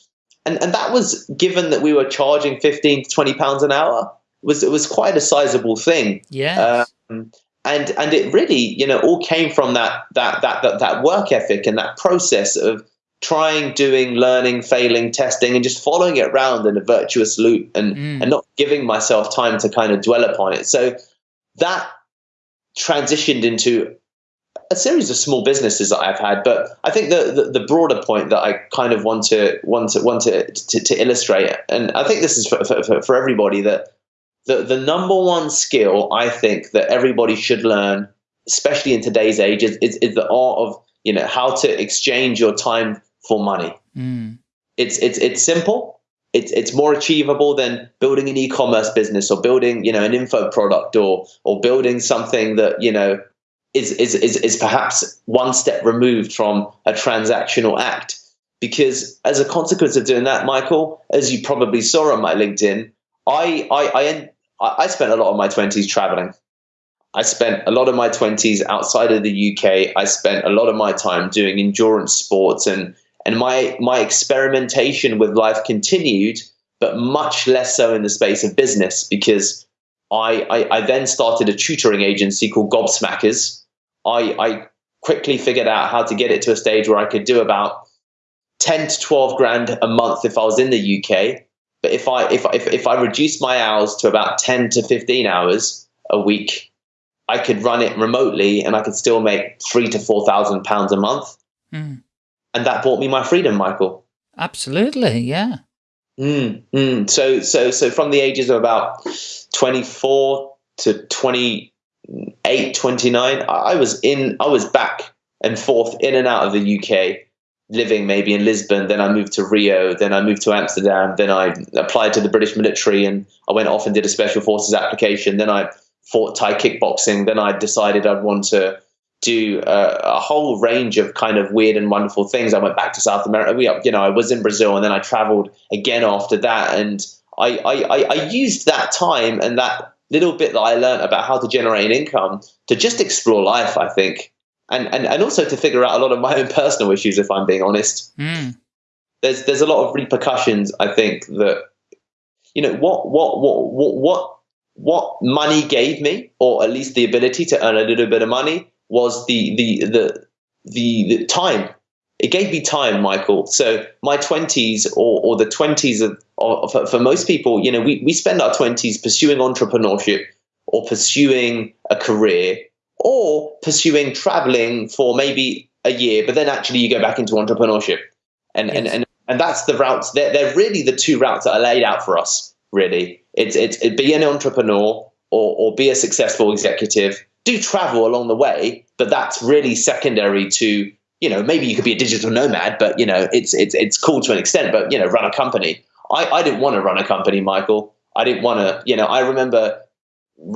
and, and that was given that we were charging 15 to 20 pounds an hour, was it was quite a sizable thing. Yes. Um, and and it really, you know, all came from that that that that, that work ethic and that process of trying, doing, learning, failing, testing, and just following it around in a virtuous loop and Mm. and not giving myself time to kind of dwell upon it. So that transitioned into a series of small businesses that I've had, but I think the, the, the broader point that I kind of want to want to want to, to, to illustrate, and I think this is for, for, for everybody that the, the number one skill I think that everybody should learn, especially in today's age, is, is, is the art of you know how to exchange your time for money. Mm. It's it's it's simple. It's it's more achievable than building an e-commerce business or building you know an info product or or building something that you know is is is, is perhaps one step removed from a transactional act. Because as a consequence of doing that, Michael, as you probably saw on my LinkedIn, I I I, I spent a lot of my twenties traveling. I spent a lot of my 20s outside of the UK. I spent a lot of my time doing endurance sports and and my my experimentation with life continued, but much less so in the space of business because I I, I then started a tutoring agency called Gobsmackers. I, I quickly figured out how to get it to a stage where I could do about 10 to 12 grand a month if I was in the UK. But if I if if, if I reduced my hours to about 10 to 15 hours a week, I could run it remotely and I could still make three to four thousand pounds a month. Mm. And that bought me my freedom, Michael. Absolutely. Yeah. Mm, mm. So so so from the ages of about 24 to 28, 29, I I was in I was back and forth in and out of the UK, living maybe in Lisbon, then I moved to Rio, then I moved to Amsterdam, then I applied to the British military and I went off and did a special forces application, then I fought Thai kickboxing, then I decided I'd want to do a, a whole range of kind of weird and wonderful things. I went back to South America. We, you know, I was in Brazil, and then I traveled again after that. And I, I- I used that time and that little bit that I learned about how to generate an income to just explore life. I think, and and and also to figure out a lot of my own personal issues. If I'm being honest, Mm. there's there's a lot of repercussions. I think that you know what what what what what what money gave me, or at least the ability to earn a little bit of money, was the the the the, the time. It gave me time, Michael. So my twenties, or, or the twenties of, of for, for most people, you know, we, we spend our twenties pursuing entrepreneurship, or pursuing a career or pursuing traveling for maybe a year, but then actually you go back into entrepreneurship. And, yes. and, and, and that's the routes, they're, they're really the two routes that are laid out for us, really. It's, it's it, be an entrepreneur or, or be a successful executive. Do travel along the way, but that's really secondary to you know maybe you could be a digital nomad, but you know it's it's it's cool to an extent. But you know, run a company. I, I didn't want to run a company, Michael. I didn't want to. You know, I remember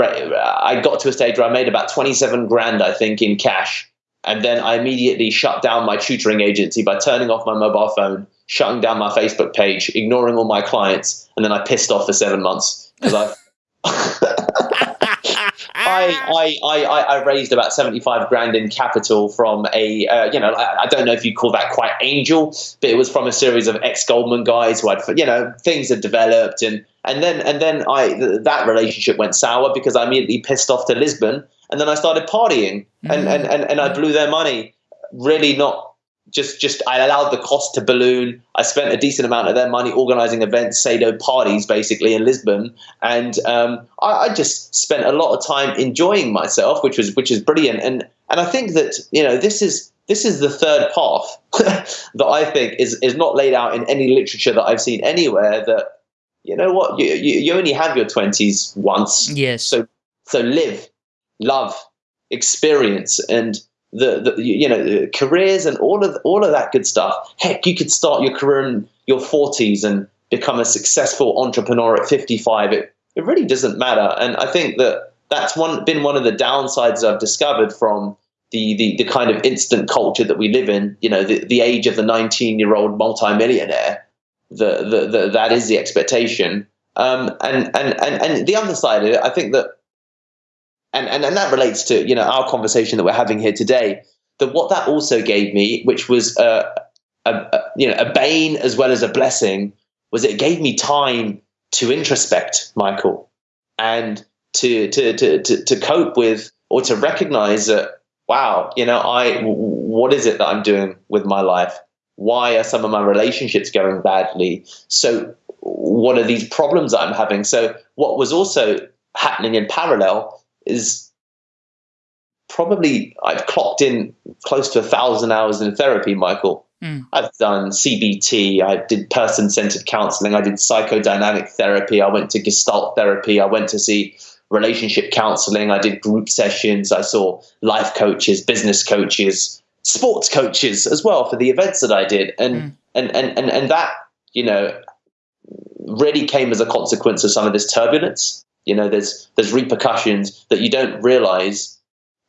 I got to a stage where I made about twenty seven grand, I think, in cash, and then I immediately shut down my tutoring agency by turning off my mobile phone, shutting down my Facebook page, ignoring all my clients, and then I pissed off for seven months because I. I, I, I, I raised about 75 grand in capital from a, uh, you know, I, I, don't know if you call that quite angel, but it was from a series of ex Goldman guys who had, you know, things had developed. And, and then, and then I, th- that relationship went sour because I immediately pissed off to Lisbon. And then I started partying and, mm-hmm. and, and, and I blew their money really not just just I allowed the cost to balloon. I spent a decent amount of their money organizing events, Sado parties, basically in Lisbon, and um, I, I, just spent a lot of time enjoying myself, which was which is brilliant. And and I think that you know this is this is the third path that I think is is not laid out in any literature that I've seen anywhere. That you know what you you, you only have your twenties once, yes. So so live, love, experience, and the, the you know careers and all of all of that good stuff. Heck, you could start your career in your 40s and become a successful entrepreneur at 55. It it really doesn't matter, and I think that that's one been one of the downsides I've discovered from the, the, the kind of instant culture that we live in, you know, the, the age of the 19 year old multimillionaire, the, the, the, that is the expectation. Um, and, and, and, and the other side of it, I think that and, and and that relates to you know our conversation that we're having here today. That what that also gave me, which was a, a, a you know a bane as well as a blessing, was it gave me time to introspect, Michael, and to to to to, to cope with or to recognize that wow, you know, I what is it that I'm doing with my life? Why are some of my relationships going badly? So what are these problems I'm having? So what was also happening in parallel is probably I've clocked in close to a thousand hours in therapy, Michael. Mm. I've done CBT, I did person centered counseling, I did psychodynamic therapy, I went to gestalt therapy, I went to see relationship counseling, I did group sessions, I saw life coaches, business coaches, sports coaches as well for the events that I did. And mm. and, and, and and that, you know, really came as a consequence of some of this turbulence. You know, there's there's repercussions that you don't realize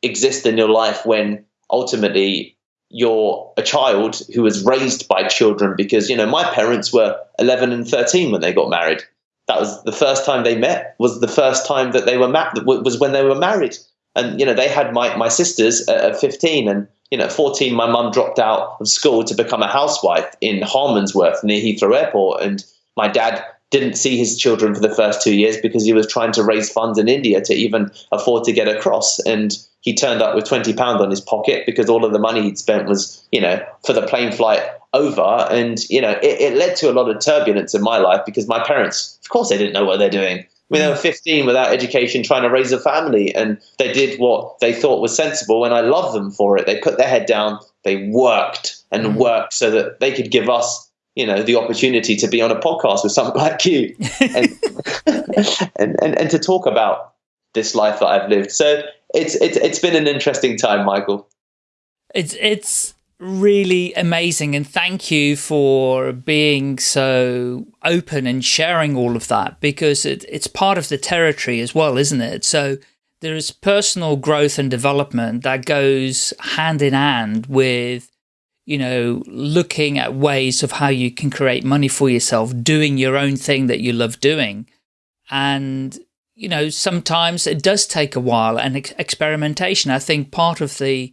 exist in your life when ultimately you're a child who was raised by children because you know my parents were 11 and 13 when they got married. That was the first time they met was the first time that they were married was when they were married. And you know they had my, my sisters at 15 and you know 14 my mum dropped out of school to become a housewife in harmondsworth near heathrow airport. And my dad didn't see his children for the first two years because he was trying to raise funds in India to even afford to get across. And he turned up with 20 pounds on his pocket because all of the money he'd spent was, you know, for the plane flight over. And, you know, it, it led to a lot of turbulence in my life because my parents, of course, they didn't know what they're doing. I mean, they were 15 without education, trying to raise a family, and they did what they thought was sensible. And I love them for it. They put their head down, they worked and mm. worked so that they could give us you know the opportunity to be on a podcast with someone like you and, and, and, and to talk about this life that I've lived. So it's it's it's been an interesting time, Michael. It's it's really amazing and thank you for being so open and sharing all of that because it, it's part of the territory as well, isn't it? So there is personal growth and development that goes hand in hand with you know, looking at ways of how you can create money for yourself, doing your own thing that you love doing. And, you know, sometimes it does take a while and ex experimentation. I think part of the,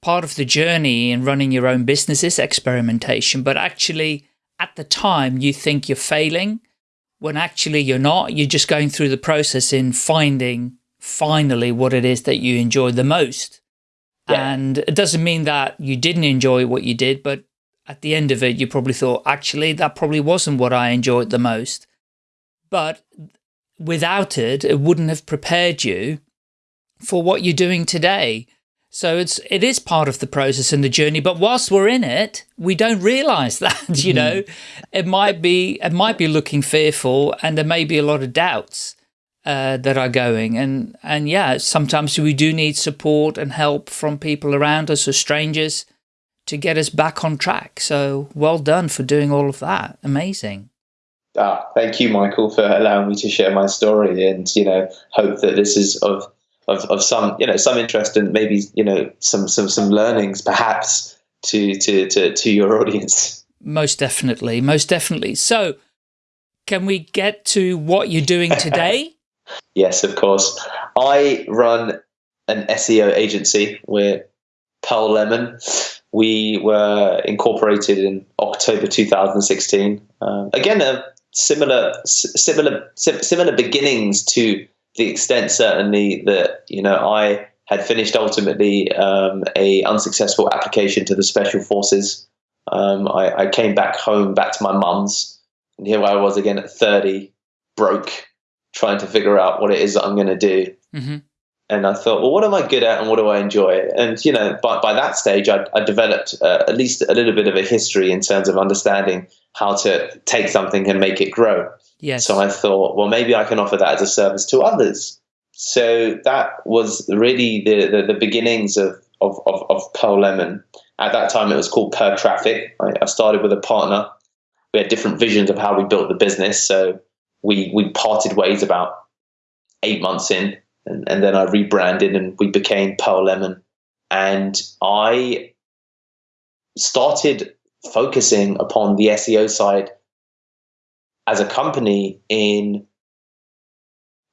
part of the journey in running your own business is experimentation, but actually at the time you think you're failing when actually you're not, you're just going through the process in finding finally what it is that you enjoy the most. Yeah. And it doesn't mean that you didn't enjoy what you did, but at the end of it, you probably thought, actually, that probably wasn't what I enjoyed the most. But without it, it wouldn't have prepared you for what you're doing today. So it's it is part of the process and the journey. But whilst we're in it, we don't realize that. You know, mm-hmm. it might be it might be looking fearful, and there may be a lot of doubts uh, that are going. And and yeah, sometimes we do need support and help from people around us or strangers to get us back on track. So well done for doing all of that. Amazing. Ah, thank you, Michael, for allowing me to share my story, and you know, hope that this is of of, of some you know some interest and maybe you know some some some learnings perhaps to to to to your audience. Most definitely, most definitely. So, can we get to what you're doing today? yes, of course. I run an SEO agency. We're Pearl Lemon. We were incorporated in October 2016. Um, again, a similar similar similar beginnings to the extent certainly that you know I had finished ultimately um, a unsuccessful application to the special forces. Um, I, I, came back home, back to my mum's, and here I was again at 30, broke, trying to figure out what it is that I'm going to do. Mm-hmm. And I thought, well, what am I good at and what do I enjoy? And, you know, by, by that stage, I, I developed uh, at least a little bit of a history in terms of understanding how to take something and make it grow. Yes. So I thought, well, maybe I can offer that as a service to others. So that was really the, the, the beginnings of, of, of, of Pearl Lemon. At that time, it was called Per Traffic. I, I started with a partner. We had different visions of how we built the business. So we, we parted ways about eight months in and, and then I rebranded and we became Pearl Lemon. And I started focusing upon the SEO side as a company in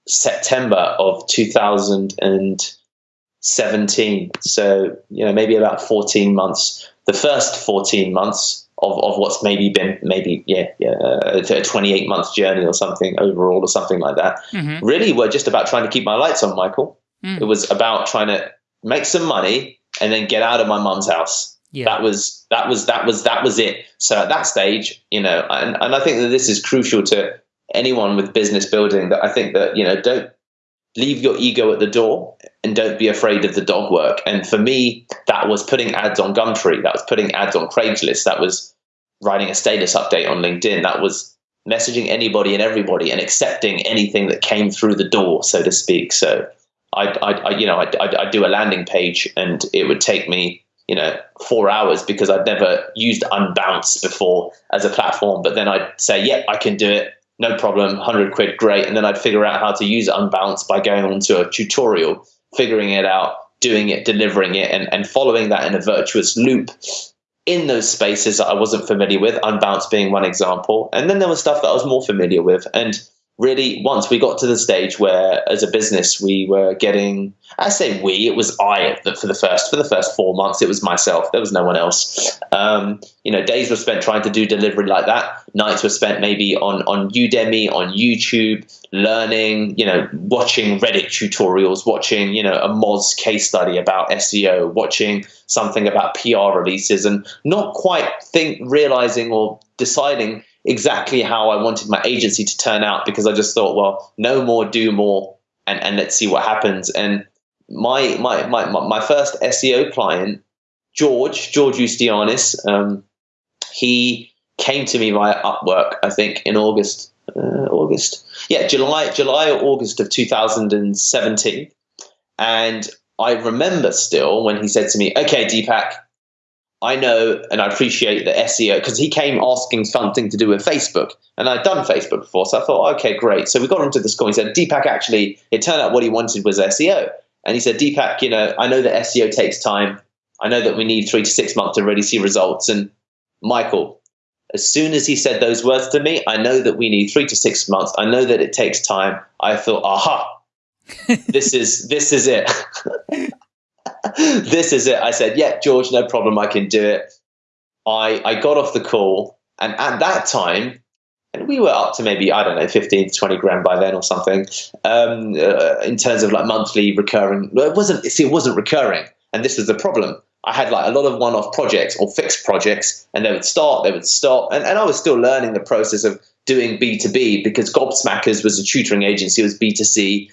September of 2017. So, you know, maybe about 14 months. The first 14 months of, of what's maybe been maybe yeah, yeah a 28 month journey or something overall or something like that mm-hmm. really were just about trying to keep my lights on michael mm. it was about trying to make some money and then get out of my mum's house yeah. that was that was that was that was it so at that stage you know and, and i think that this is crucial to anyone with business building that i think that you know don't leave your ego at the door and don't be afraid of the dog work. And for me, that was putting ads on Gumtree, that was putting ads on Craigslist, that was writing a status update on LinkedIn, that was messaging anybody and everybody and accepting anything that came through the door, so to speak. So I, I, I you know, I, I, do a landing page and it would take me, you know, four hours because I'd never used Unbounce before as a platform. But then I'd say, yeah, I can do it no problem, 100 quid, great. And then I'd figure out how to use Unbounce by going onto a tutorial, figuring it out, doing it, delivering it, and, and following that in a virtuous loop in those spaces that I wasn't familiar with, Unbounce being one example. And then there was stuff that I was more familiar with. And really once we got to the stage where as a business we were getting i say we it was i for the first for the first four months it was myself there was no one else. Um, you know days were spent trying to do delivery like that. Nights were spent maybe on on udemy on youtube learning you know watching reddit tutorials watching you know a moz case study about seo watching something about pr releases and not quite think realizing or deciding exactly how I wanted my agency to turn out because I just thought, well, no more, do more, and, and let's see what happens. And my my my my first SEO client, George George Ustianis, um, he came to me via Upwork, I think, in August. Uh, August, yeah, July, July or August of 2017, and I remember still when he said to me, "Okay, Deepak, I know and I appreciate the SEO because he came asking something to do with Facebook, and I'd done Facebook before, so I thought, okay, great. So we got onto this call. He said, Deepak, actually, it turned out what he wanted was SEO, and he said, Deepak, you know, I know that SEO takes time. I know that we need three to six months to really see results. And Michael, as soon as he said those words to me, I know that we need three to six months. I know that it takes time. I thought, aha, this is this is it. this is it. I said, yeah, George, no problem. I can do it. I, I got off the call. And at that time, and we were up to maybe, I don't know, 15 to 20 grand by then or something, um, uh, in terms of like monthly recurring. It wasn't, see, it wasn't recurring. And this was the problem. I had like a lot of one-off projects or fixed projects, and they would start, they would stop, and, and I was still learning the process of doing B2B because Gobsmackers was a tutoring agency, it was B2C.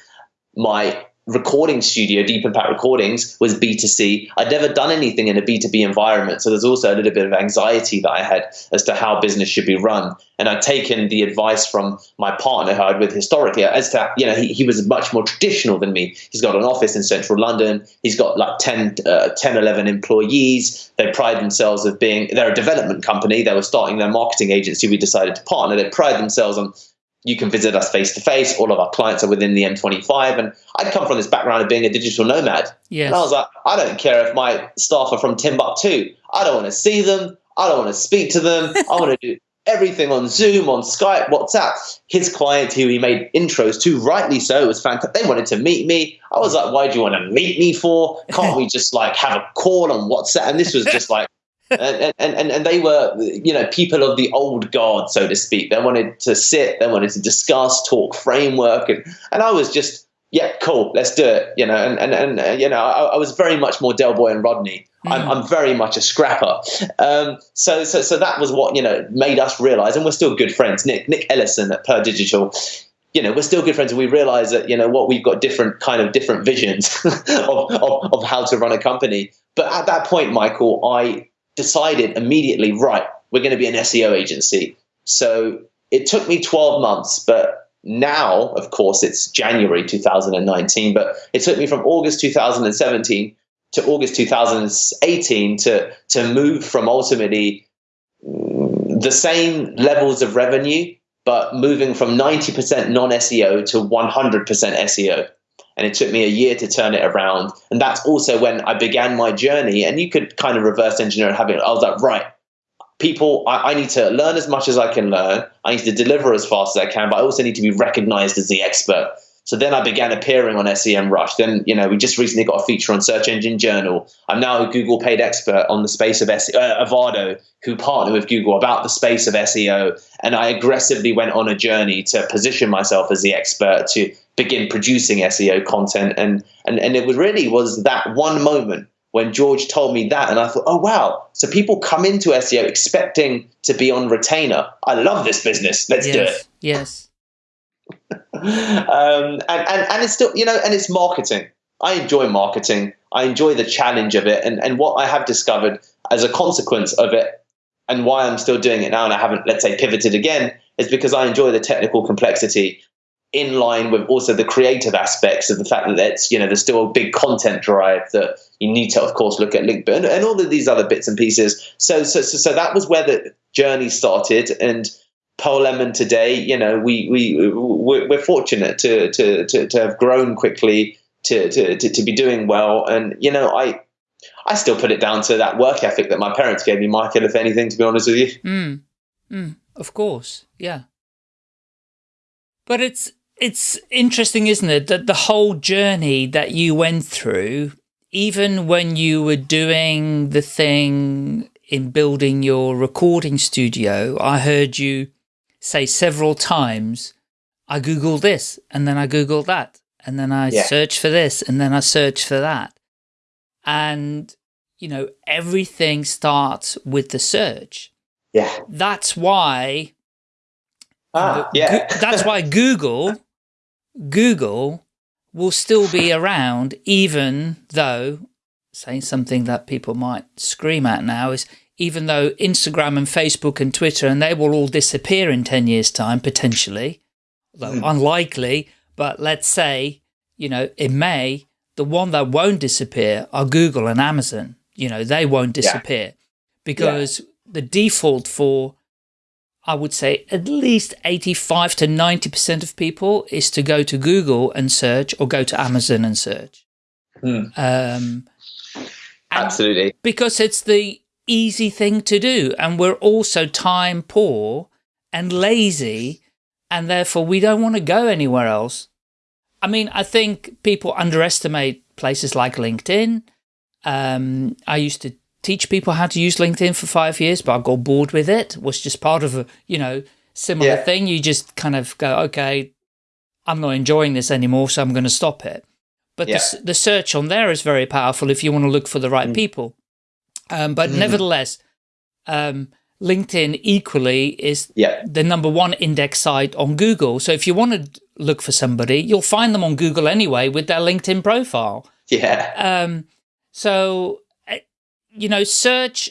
My recording studio, Deep Impact Recordings, was B2C. I'd never done anything in a B2B environment. So there's also a little bit of anxiety that I had as to how business should be run. And I'd taken the advice from my partner who I'd with historically as to, you know, he, he was much more traditional than me. He's got an office in central London. He's got like 10, uh, 10 11 employees. They pride themselves of being, they're a development company. They were starting their marketing agency. We decided to partner. They pride themselves on you can visit us face to face. All of our clients are within the M25. And I'd come from this background of being a digital nomad. Yes. And I was like, I don't care if my staff are from Timbuktu. I don't want to see them. I don't want to speak to them. I want to do everything on Zoom, on Skype, WhatsApp. His client, who he made intros to, rightly so, was fantastic. They wanted to meet me. I was like, why do you want to meet me for? Can't we just like have a call on WhatsApp? And this was just like, and, and, and they were, you know, people of the old guard, so to speak. They wanted to sit, they wanted to discuss, talk framework. And, and I was just, yeah, cool, let's do it. You know, and, and, and uh, you know, I, I was very much more Del Boy and Rodney. Mm. I'm, I'm very much a scrapper. Um, so, so, so that was what, you know, made us realize, and we're still good friends. Nick, Nick Ellison at Per Digital, you know, we're still good friends and we realize that, you know, what we've got different kind of different visions of, of, of how to run a company. But at that point, Michael, I decided immediately, right, we're going to be an SEO agency. So it took me 12 months, but now, of course, it's January 2019, but it took me from August 2017 to August 2018 to, to move from ultimately the same levels of revenue, but moving from 90% non SEO to 100% SEO and it took me a year to turn it around. And that's also when I began my journey. And you could kind of reverse engineer and have it. I was like, right, people, I, I, need to learn as much as I can learn. I need to deliver as fast as I can, but I also need to be recognized as the expert. So then I began appearing on SEM Rush. Then, you know, we just recently got a feature on Search Engine Journal. I'm now a Google paid expert on the space of SEO, uh, Avado, who partner with Google about the space of SEO. And I aggressively went on a journey to position myself as the expert to begin producing SEO content. And, and, and it was really was that one moment when George told me that, and I thought, oh wow! So people come into SEO expecting to be on retainer. I love this business. Let's yes, do it. Yes. Um, and, and and it's still you know, and it's marketing. I enjoy marketing. I enjoy the challenge of it, and and what I have discovered as a consequence of it, and why I'm still doing it now, and I haven't let's say pivoted again, is because I enjoy the technical complexity in line with also the creative aspects of the fact that it's you know there's still a big content drive that you need to of course look at link and, and all of these other bits and pieces so, so so so that was where the journey started and Pearl Lemon today you know we we we're fortunate to to to, to have grown quickly to, to to to be doing well and you know I I still put it down to that work ethic that my parents gave me Michael if anything to be honest with you mm. Mm. of course yeah but it's it's interesting, isn't it, that the whole journey that you went through, even when you were doing the thing in building your recording studio, I heard you say several times, I Googled this and then I Googled that and then I yeah. searched for this and then I searched for that. And, you know, everything starts with the search. Yeah. That's why Ah, know, yeah. that's why Google Google will still be around even though, saying something that people might scream at now is, even though Instagram and Facebook and Twitter, and they will all disappear in 10 years time, potentially, although mm. unlikely, but let's say, you know, in May, the one that won't disappear are Google and Amazon. You know, they won't disappear yeah. because yeah. the default for I would say at least 85 to 90% of people is to go to Google and search or go to Amazon and search. Mm. Um, Absolutely. Because it's the easy thing to do. And we're also time poor and lazy. And therefore we don't want to go anywhere else. I mean, I think people underestimate places like LinkedIn. Um, I used to teach people how to use LinkedIn for five years, but I got bored with it. it was just part of a, you know, similar yeah. thing. You just kind of go, okay, I'm not enjoying this anymore, so I'm going to stop it. But yeah. the, the, search on there is very powerful if you want to look for the right mm. people. Um, but mm. nevertheless, um, LinkedIn equally is yeah. the number one index site on Google. So if you want to look for somebody, you'll find them on Google anyway with their LinkedIn profile. Yeah. Um, so, eh, you know, search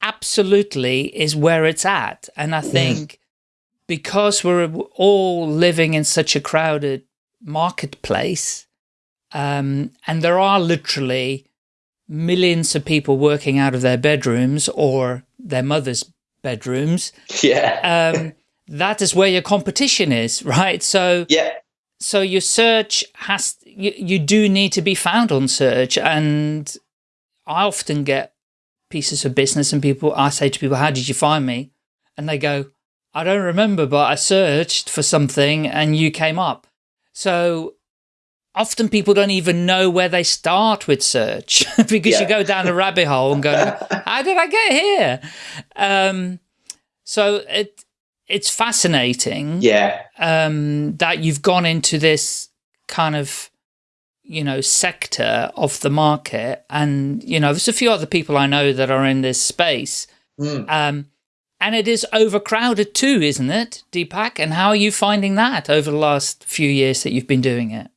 absolutely is where it's at. And I think because we're all living in such a crowded marketplace, um, and there are literally millions of people working out of their bedrooms or their mother's bedrooms. Yeah. um, that is where your competition is, right? So yeah. So your search has you, you do need to be found on search, and I often get pieces of business and people I say to people, "How did you find me?" And they go, "I don't remember, but I searched for something and you came up." So often people don't even know where they start with search because yeah. you go down a rabbit hole and go, how did I get here? Um, so it, it's fascinating. Yeah. Um, that you've gone into this kind of, you know, sector of the market. And, you know, there's a few other people I know that are in this space. Mm. Um, and it is overcrowded too, isn't it, Deepak? And how are you finding that over the last few years that you've been doing it?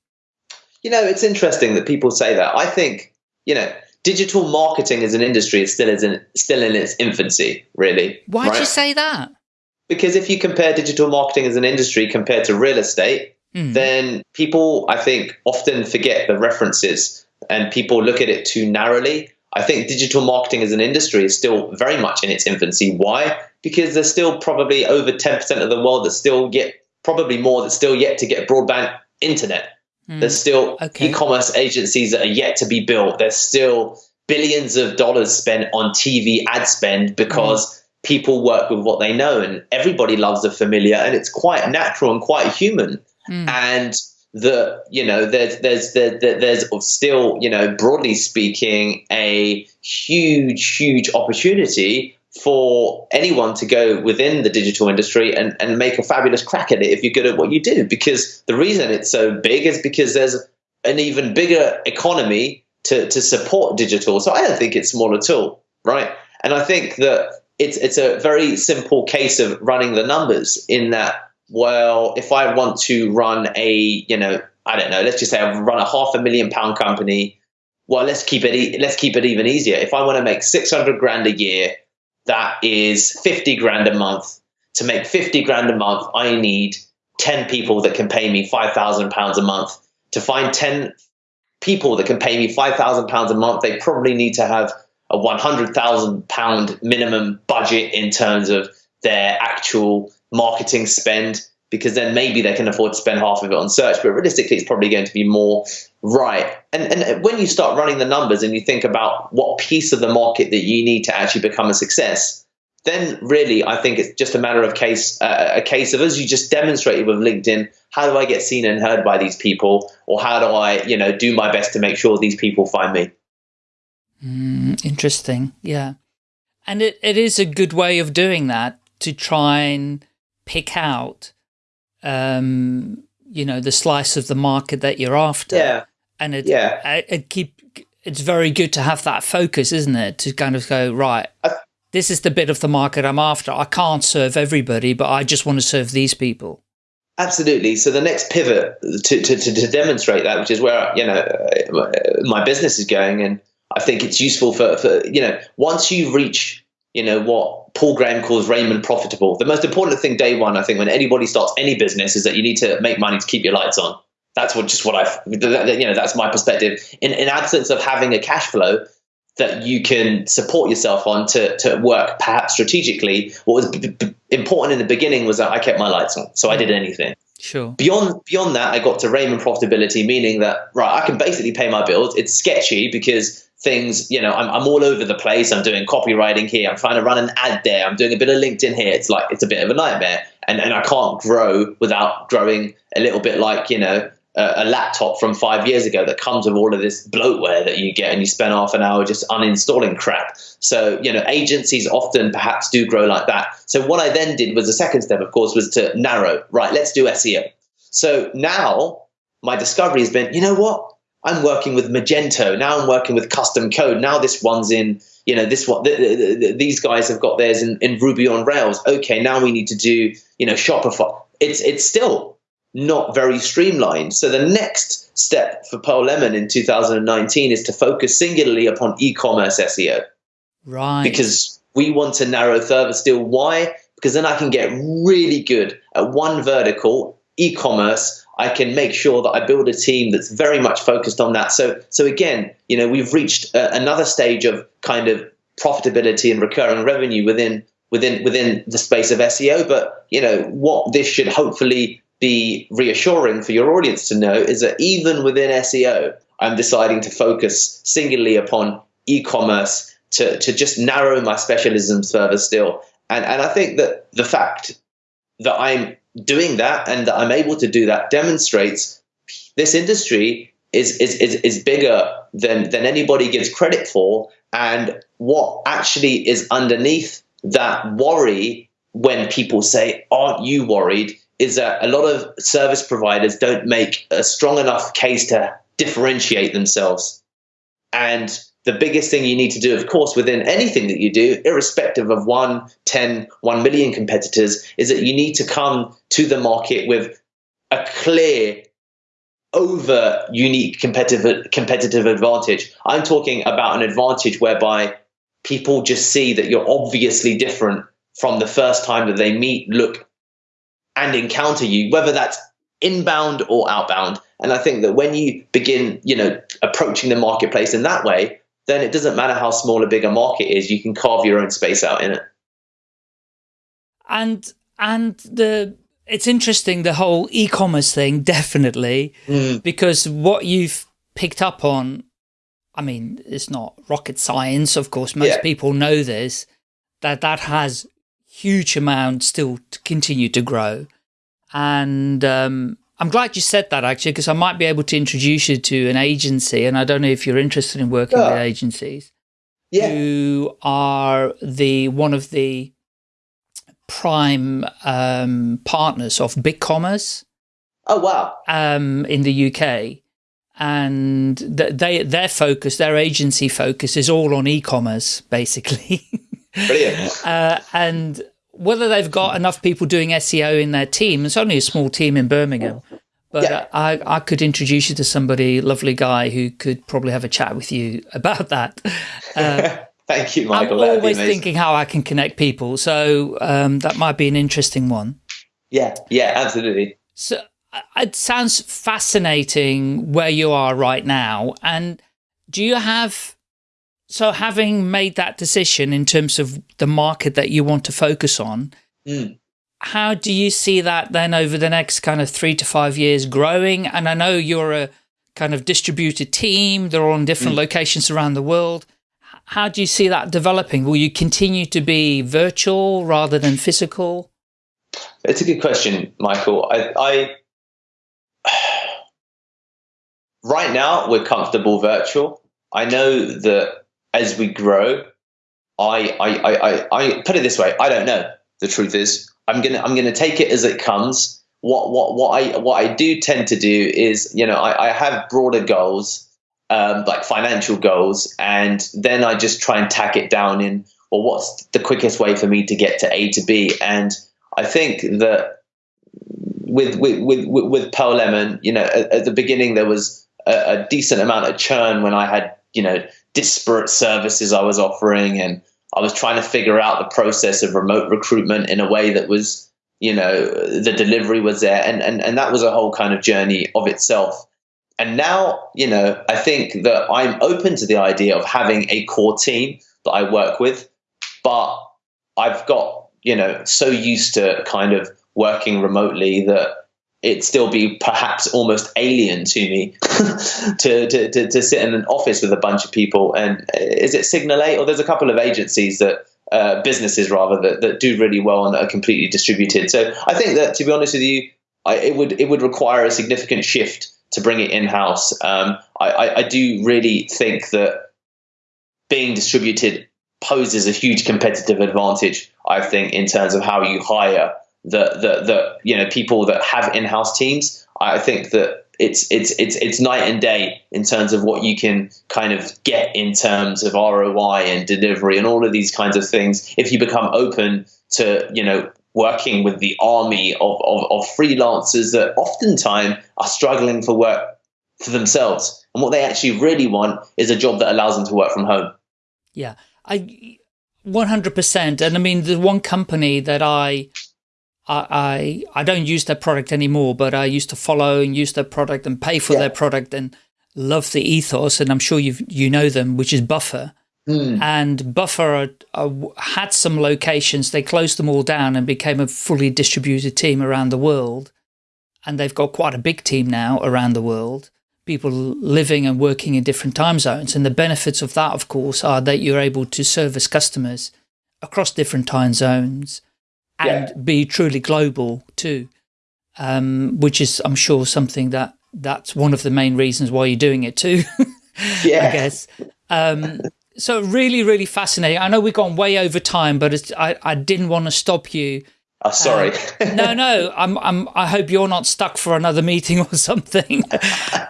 You know, it's interesting that people say that. I think, you know, digital marketing as an industry is still in, still in its infancy, really. Why'd right? you say that? Because if you compare digital marketing as an industry compared to real estate, mm. then people, I think, often forget the references and people look at it too narrowly. I think digital marketing as an industry is still very much in its infancy. Why? Because there's still probably over 10% of the world that still get, probably more, that's still yet to get broadband internet. Mm. There's still okay. e-commerce agencies that are yet to be built. There's still billions of dollars spent on TV ad spend because mm. people work with what they know and everybody loves the familiar and it's quite natural and quite human. Mm. And the you know there's there's there, there's still you know broadly speaking a huge huge opportunity for anyone to go within the digital industry and, and make a fabulous crack at it if you're good at what you do. Because the reason it's so big is because there's an even bigger economy to, to support digital. So I don't think it's small at all, right? And I think that it's it's a very simple case of running the numbers in that, well, if I want to run a, you know, I don't know, let's just say I run a half a million pound company. Well, let's keep it let's keep it even easier. If I want to make 600 grand a year that is 50 grand a month. To make 50 grand a month, I need 10 people that can pay me 5,000 pounds a month. To find 10 people that can pay me 5,000 pounds a month, they probably need to have a 100,000 pound minimum budget in terms of their actual marketing spend because then maybe they can afford to spend half of it on search. But realistically, it's probably going to be more right. And, and when you start running the numbers and you think about what piece of the market that you need to actually become a success, then really I think it's just a matter of case uh, a case of as you just demonstrated with LinkedIn, how do I get seen and heard by these people, or how do I you know do my best to make sure these people find me? Mm, interesting, yeah, and it, it is a good way of doing that to try and pick out um, you know, the slice of the market that you're after. Yeah. And it, yeah. it, it keep, it's very good to have that focus, isn't it? To kind of go, right, I, this is the bit of the market I'm after. I can't serve everybody, but I just want to serve these people. Absolutely. So the next pivot to, to, to, to demonstrate that, which is where, you know, my business is going. And I think it's useful for, for, you know, once you reach, you know, what Paul Graham calls ramen profitable. The most important thing day one, I think, when anybody starts any business, is that you need to make money to keep your lights on. That's what just what I, you know, that's my perspective. In, in absence of having a cash flow that you can support yourself on to, to work perhaps strategically, what was b- b- important in the beginning was that I kept my lights on, so I did anything. Sure. Beyond beyond that, I got to ramen profitability, meaning that right, I can basically pay my bills. It's sketchy because things, you know, I'm, I'm all over the place. I'm doing copywriting here. I'm trying to run an ad there. I'm doing a bit of LinkedIn here. It's like, it's a bit of a nightmare. And, and I can't grow without growing a little bit like, you know, a, a laptop from five years ago that comes with all of this bloatware that you get and you spend half an hour just uninstalling crap. So, you know, agencies often perhaps do grow like that. So what I then did was the second step, of course, was to narrow, right, let's do SEO. So now my discovery has been, you know what? I'm working with Magento. Now I'm working with custom code. Now this one's in, you know, this one, the, the, the, these guys have got theirs in, in Ruby on Rails. Okay, now we need to do, you know, Shopify. It's it's still not very streamlined. So the next step for Pearl Lemon in 2019 is to focus singularly upon e-commerce SEO. Right. Because we want to narrow further still. Why? Because then I can get really good at one vertical, e-commerce. I can make sure that I build a team that's very much focused on that. So, so again, you know, we've reached uh, another stage of kind of profitability and recurring revenue within within within the space of SEO. But you know, what this should hopefully be reassuring for your audience to know is that even within SEO, I'm deciding to focus singularly upon e-commerce to, to just narrow my specialisms further still. And, and I think that the fact that I'm doing that and that I'm able to do that demonstrates this industry is, is, is, is bigger than, than anybody gives credit for. And what actually is underneath that worry when people say, Aren't you worried? is that a lot of service providers don't make a strong enough case to differentiate themselves. And the biggest thing you need to do, of course, within anything that you do, irrespective of 1, 10, 1 million competitors, is that you need to come to the market with a clear, over unique competitive, competitive advantage. I'm talking about an advantage whereby people just see that you're obviously different from the first time that they meet, look, and encounter you, whether that's inbound or outbound. And I think that when you begin, you know, approaching the marketplace in that way, then it doesn't matter how small or big a market is, you can carve your own space out in it. And and the it's interesting the whole e-commerce thing definitely mm. because what you've picked up on I mean it's not rocket science of course most yeah. people know this that that has huge amount still to continue to grow. And um, I'm glad you said that actually, because I might be able to introduce you to an agency. And I don't know if you're interested in working with agencies yeah. who are the one of the prime um, partners of BigCommerce. Oh, wow. Um, in the UK. And they, their focus, their agency focus is all on e-commerce, basically. Brilliant. uh, and whether they've got enough people doing SEO in their team, it's only a small team in Birmingham, but yeah. I, I could introduce you to somebody, lovely guy, who could probably have a chat with you about that. Uh, Thank you, Michael. I'm always thinking how I can connect people, so um, that might be an interesting one. Yeah, yeah, absolutely. So it sounds fascinating where you are right now. And do you have so having made that decision in terms of the market that you want to focus on, mm. how do you see that then over the next kind of three to five years growing? And I know you're a kind of distributed team, they're all in different mm. locations around the world. How do you see that developing? Will you continue to be virtual rather than physical? It's a good question, Michael. I, I right now we're comfortable virtual. I know that as we grow, I, I, I, I, put it this way: I don't know. The truth is, I'm gonna I'm gonna take it as it comes. What what what I what I do tend to do is, you know, I, I have broader goals, um, like financial goals, and then I just try and tack it down in, well, what's the quickest way for me to get to A to B? And I think that with with with with Pearl Lemon, you know, at, at the beginning there was a, a decent amount of churn when I had, you know disparate services I was offering, and I was trying to figure out the process of remote recruitment in a way that was, you know, the delivery was there, and and and that was a whole kind of journey of itself. And now, you know, I think that I'm open to the idea of having a core team that I work with, but I've got, you know, so used to kind of working remotely that it'd still be perhaps almost alien to me to, to, to, to, sit in an office with a bunch of people. And uh, is it Signal 8? Or there's a couple of agencies that, uh, businesses rather, that, that do really well and are completely distributed. So I think that, to be honest with you, I, it would it would require a significant shift to bring it in house. Um, I, I, I do really think that being distributed poses a huge competitive advantage. I think in terms of how you hire the the the you know people that have in-house teams. I think that it's it's it's it's night and day in terms of what you can kind of get in terms of ROI and delivery and all of these kinds of things. If you become open to you know working with the army of, of, of freelancers that oftentimes are struggling for work for themselves, and what they actually really want is a job that allows them to work from home. Yeah, I 100%. And I mean, the one company that I I, I, don't use their product anymore, but I used to follow and use their product and pay for yeah. their product and love the ethos. And I'm sure you you know them, which is Buffer. Mm. And Buffer had some locations. They closed them all down and became a fully distributed team around the world. And they've got quite a big team now around the world. People living and working in different time zones. And the benefits of that, of course, are that you're able to service customers across different time zones and yeah. be truly global too, um, which is, I'm sure, something that that's one of the main reasons why you're doing it too, yeah. I guess. Um, so really, really fascinating. I know we've gone way over time, but I, I didn't want to stop you. Oh, sorry. Um, no, no. I'm, I'm, I hope you're not stuck for another meeting or something.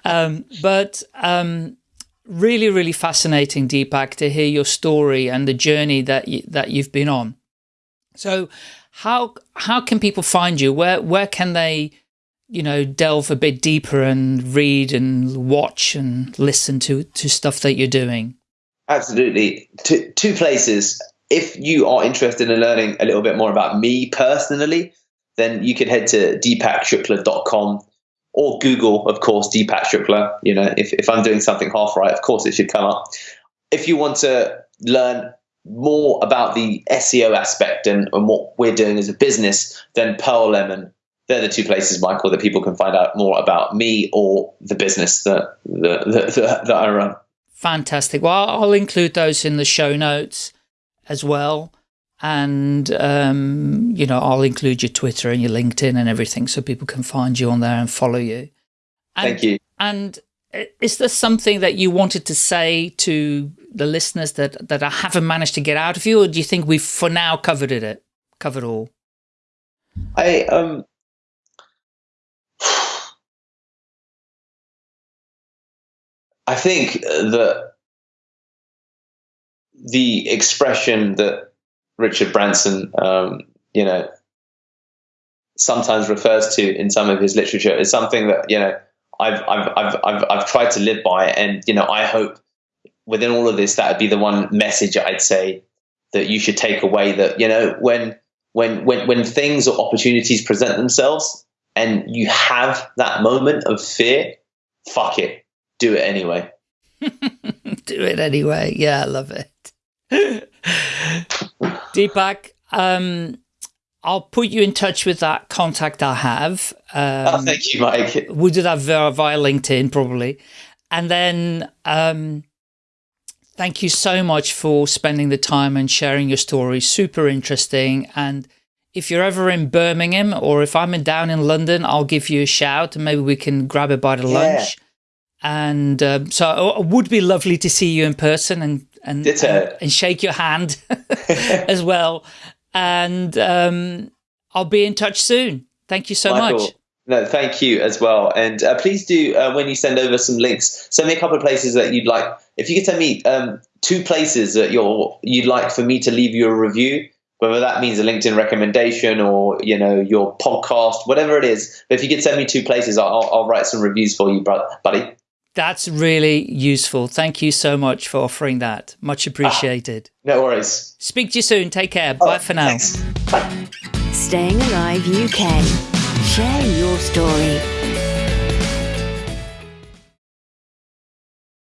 um, but um, really, really fascinating, Deepak, to hear your story and the journey that you, that you've been on. So how how can people find you? Where where can they, you know, delve a bit deeper and read and watch and listen to to stuff that you're doing? Absolutely, two two places. If you are interested in learning a little bit more about me personally, then you can head to deepakshukla.com or Google, of course, Deepak Shukla. You know, if, if I'm doing something half right, of course it should come up. If you want to learn more about the SEO aspect and, and what we're doing as a business, than Pearl Lemon. They're the two places, Michael, that people can find out more about me or the business that, that, that, that I run. Fantastic. Well, I'll include those in the show notes as well. And, um, you know, I'll include your Twitter and your LinkedIn and everything so people can find you on there and follow you. And, Thank you. And is there something that you wanted to say to the listeners that that I haven't managed to get out of you, or do you think we've for now covered it, covered all? I um. I think that the expression that Richard Branson, um, you know, sometimes refers to in some of his literature is something that you know I've I've I've I've, I've tried to live by, it and you know I hope within all of this, that would be the one message I'd say that you should take away. That you know, when when when when things or opportunities present themselves, and you have that moment of fear, fuck it, do it anyway. do it anyway. Yeah, I love it. Deepak, um, I'll put you in touch with that contact I have. Um, oh, thank you, Mike. We'll do that via, via LinkedIn, probably. And then um, Thank you so much for spending the time and sharing your story. Super interesting. And if you're ever in Birmingham or if I'm in, down in London, I'll give you a shout and maybe we can grab a bite of yeah. lunch. And um, so it would be lovely to see you in person and and, and, and, shake your hand as well. And um, I'll be in touch soon. Thank you so Michael, much. No, thank you as well. And uh, please do, uh, when you send over some links, send me a couple of places that you'd like. If you could send me um, two places that you're, you'd like for me to leave you a review, whether that means a LinkedIn recommendation or, you know, your podcast, whatever it is. But if you could send me two places, I'll, I'll write some reviews for you, buddy. That's really useful. Thank you so much for offering that. Much appreciated. Ah, no worries. Speak to you soon. Take care. Oh, Bye for now. Thanks. Bye. Staying Alive UK. Share your story.